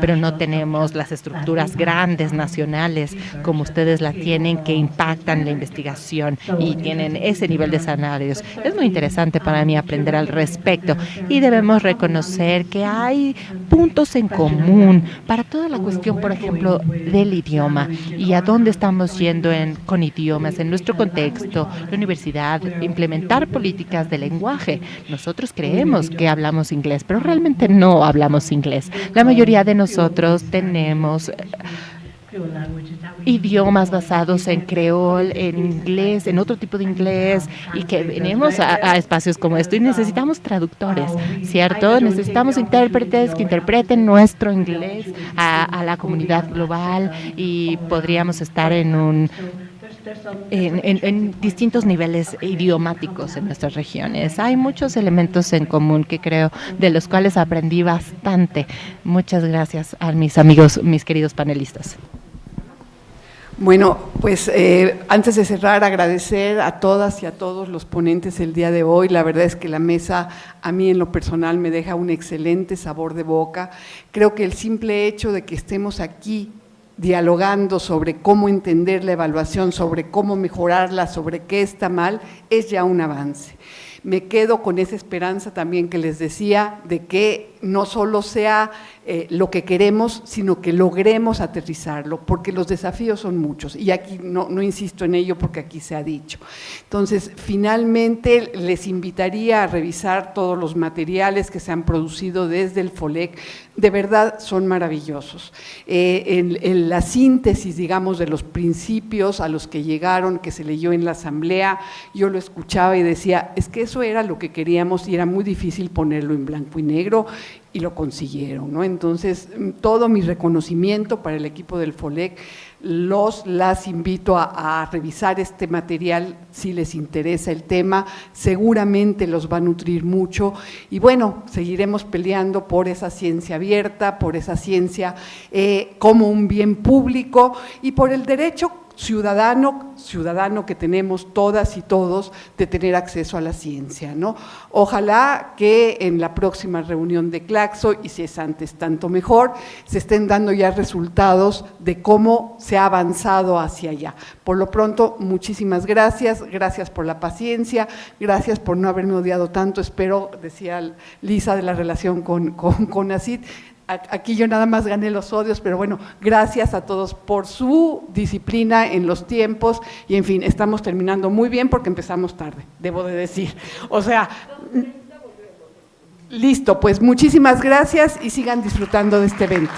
pero no tenemos las estructuras grandes nacionales como ustedes la tienen que impactan la investigación y tienen ese nivel de salarios. Es muy interesante para mí aprender al respecto y debemos reconocer que hay puntos en común para toda la cuestión, por ejemplo, del idioma y a dónde estamos yendo en, con idiomas en nuestro contexto, la universidad, implementar políticas de lenguaje. Nosotros creemos que hablamos inglés, pero realmente no hablamos inglés. La mayoría de nosotros tenemos idiomas basados en creol, en inglés, en otro tipo de inglés, y que venimos a, espacios como esto y necesitamos traductores, ¿cierto? Necesitamos intérpretes que interpreten nuestro inglés a la comunidad global y podríamos estar en un en, distintos niveles idiomáticos en nuestras regiones. Hay muchos elementos en común que creo de los cuales aprendí bastante. Muchas gracias a mis amigos, mis queridos panelistas. Bueno, pues eh, antes de cerrar, agradecer a todas y a todos los ponentes el día de hoy. La verdad es que la mesa a mí en lo personal me deja un excelente sabor de boca. Creo que el simple hecho de que estemos aquí dialogando sobre cómo entender la evaluación, sobre cómo mejorarla, sobre qué está mal, es ya un avance. Me quedo con esa esperanza también que les decía de que no solo sea eh, lo que queremos, sino que logremos aterrizarlo, porque los desafíos son muchos, y aquí no, no, insisto en ello porque aquí se ha dicho. Entonces, finalmente les invitaría a revisar todos los materiales que se han producido desde el FOLEC, de verdad son maravillosos. Eh, en, en la síntesis, digamos, de los principios a los que llegaron, que se leyó en la asamblea, yo lo escuchaba y decía, es que eso era lo que queríamos y era muy difícil ponerlo en blanco y negro, y lo consiguieron. ¿no? Entonces, todo mi reconocimiento para el equipo del FOLEC, los las invito a, revisar este material si les interesa el tema, seguramente los va a nutrir mucho. Y bueno, seguiremos peleando por esa ciencia abierta, por esa ciencia eh, como un bien público y por el derecho ciudadano, ciudadano que tenemos todas y todos de tener acceso a la ciencia. ¿no? Ojalá que en la próxima reunión de Claxo, y si es antes tanto mejor, se estén dando ya resultados de cómo se ha avanzado hacia allá. Por lo pronto, muchísimas gracias, gracias por la paciencia, gracias por no haberme odiado tanto, espero, decía Lisa de la relación con, con, con aquí yo nada más gané los odios, pero bueno, gracias a todos por su disciplina en los tiempos y en fin, estamos terminando muy bien porque empezamos tarde, debo de decir. O sea, listo, pues muchísimas gracias y sigan disfrutando de este evento.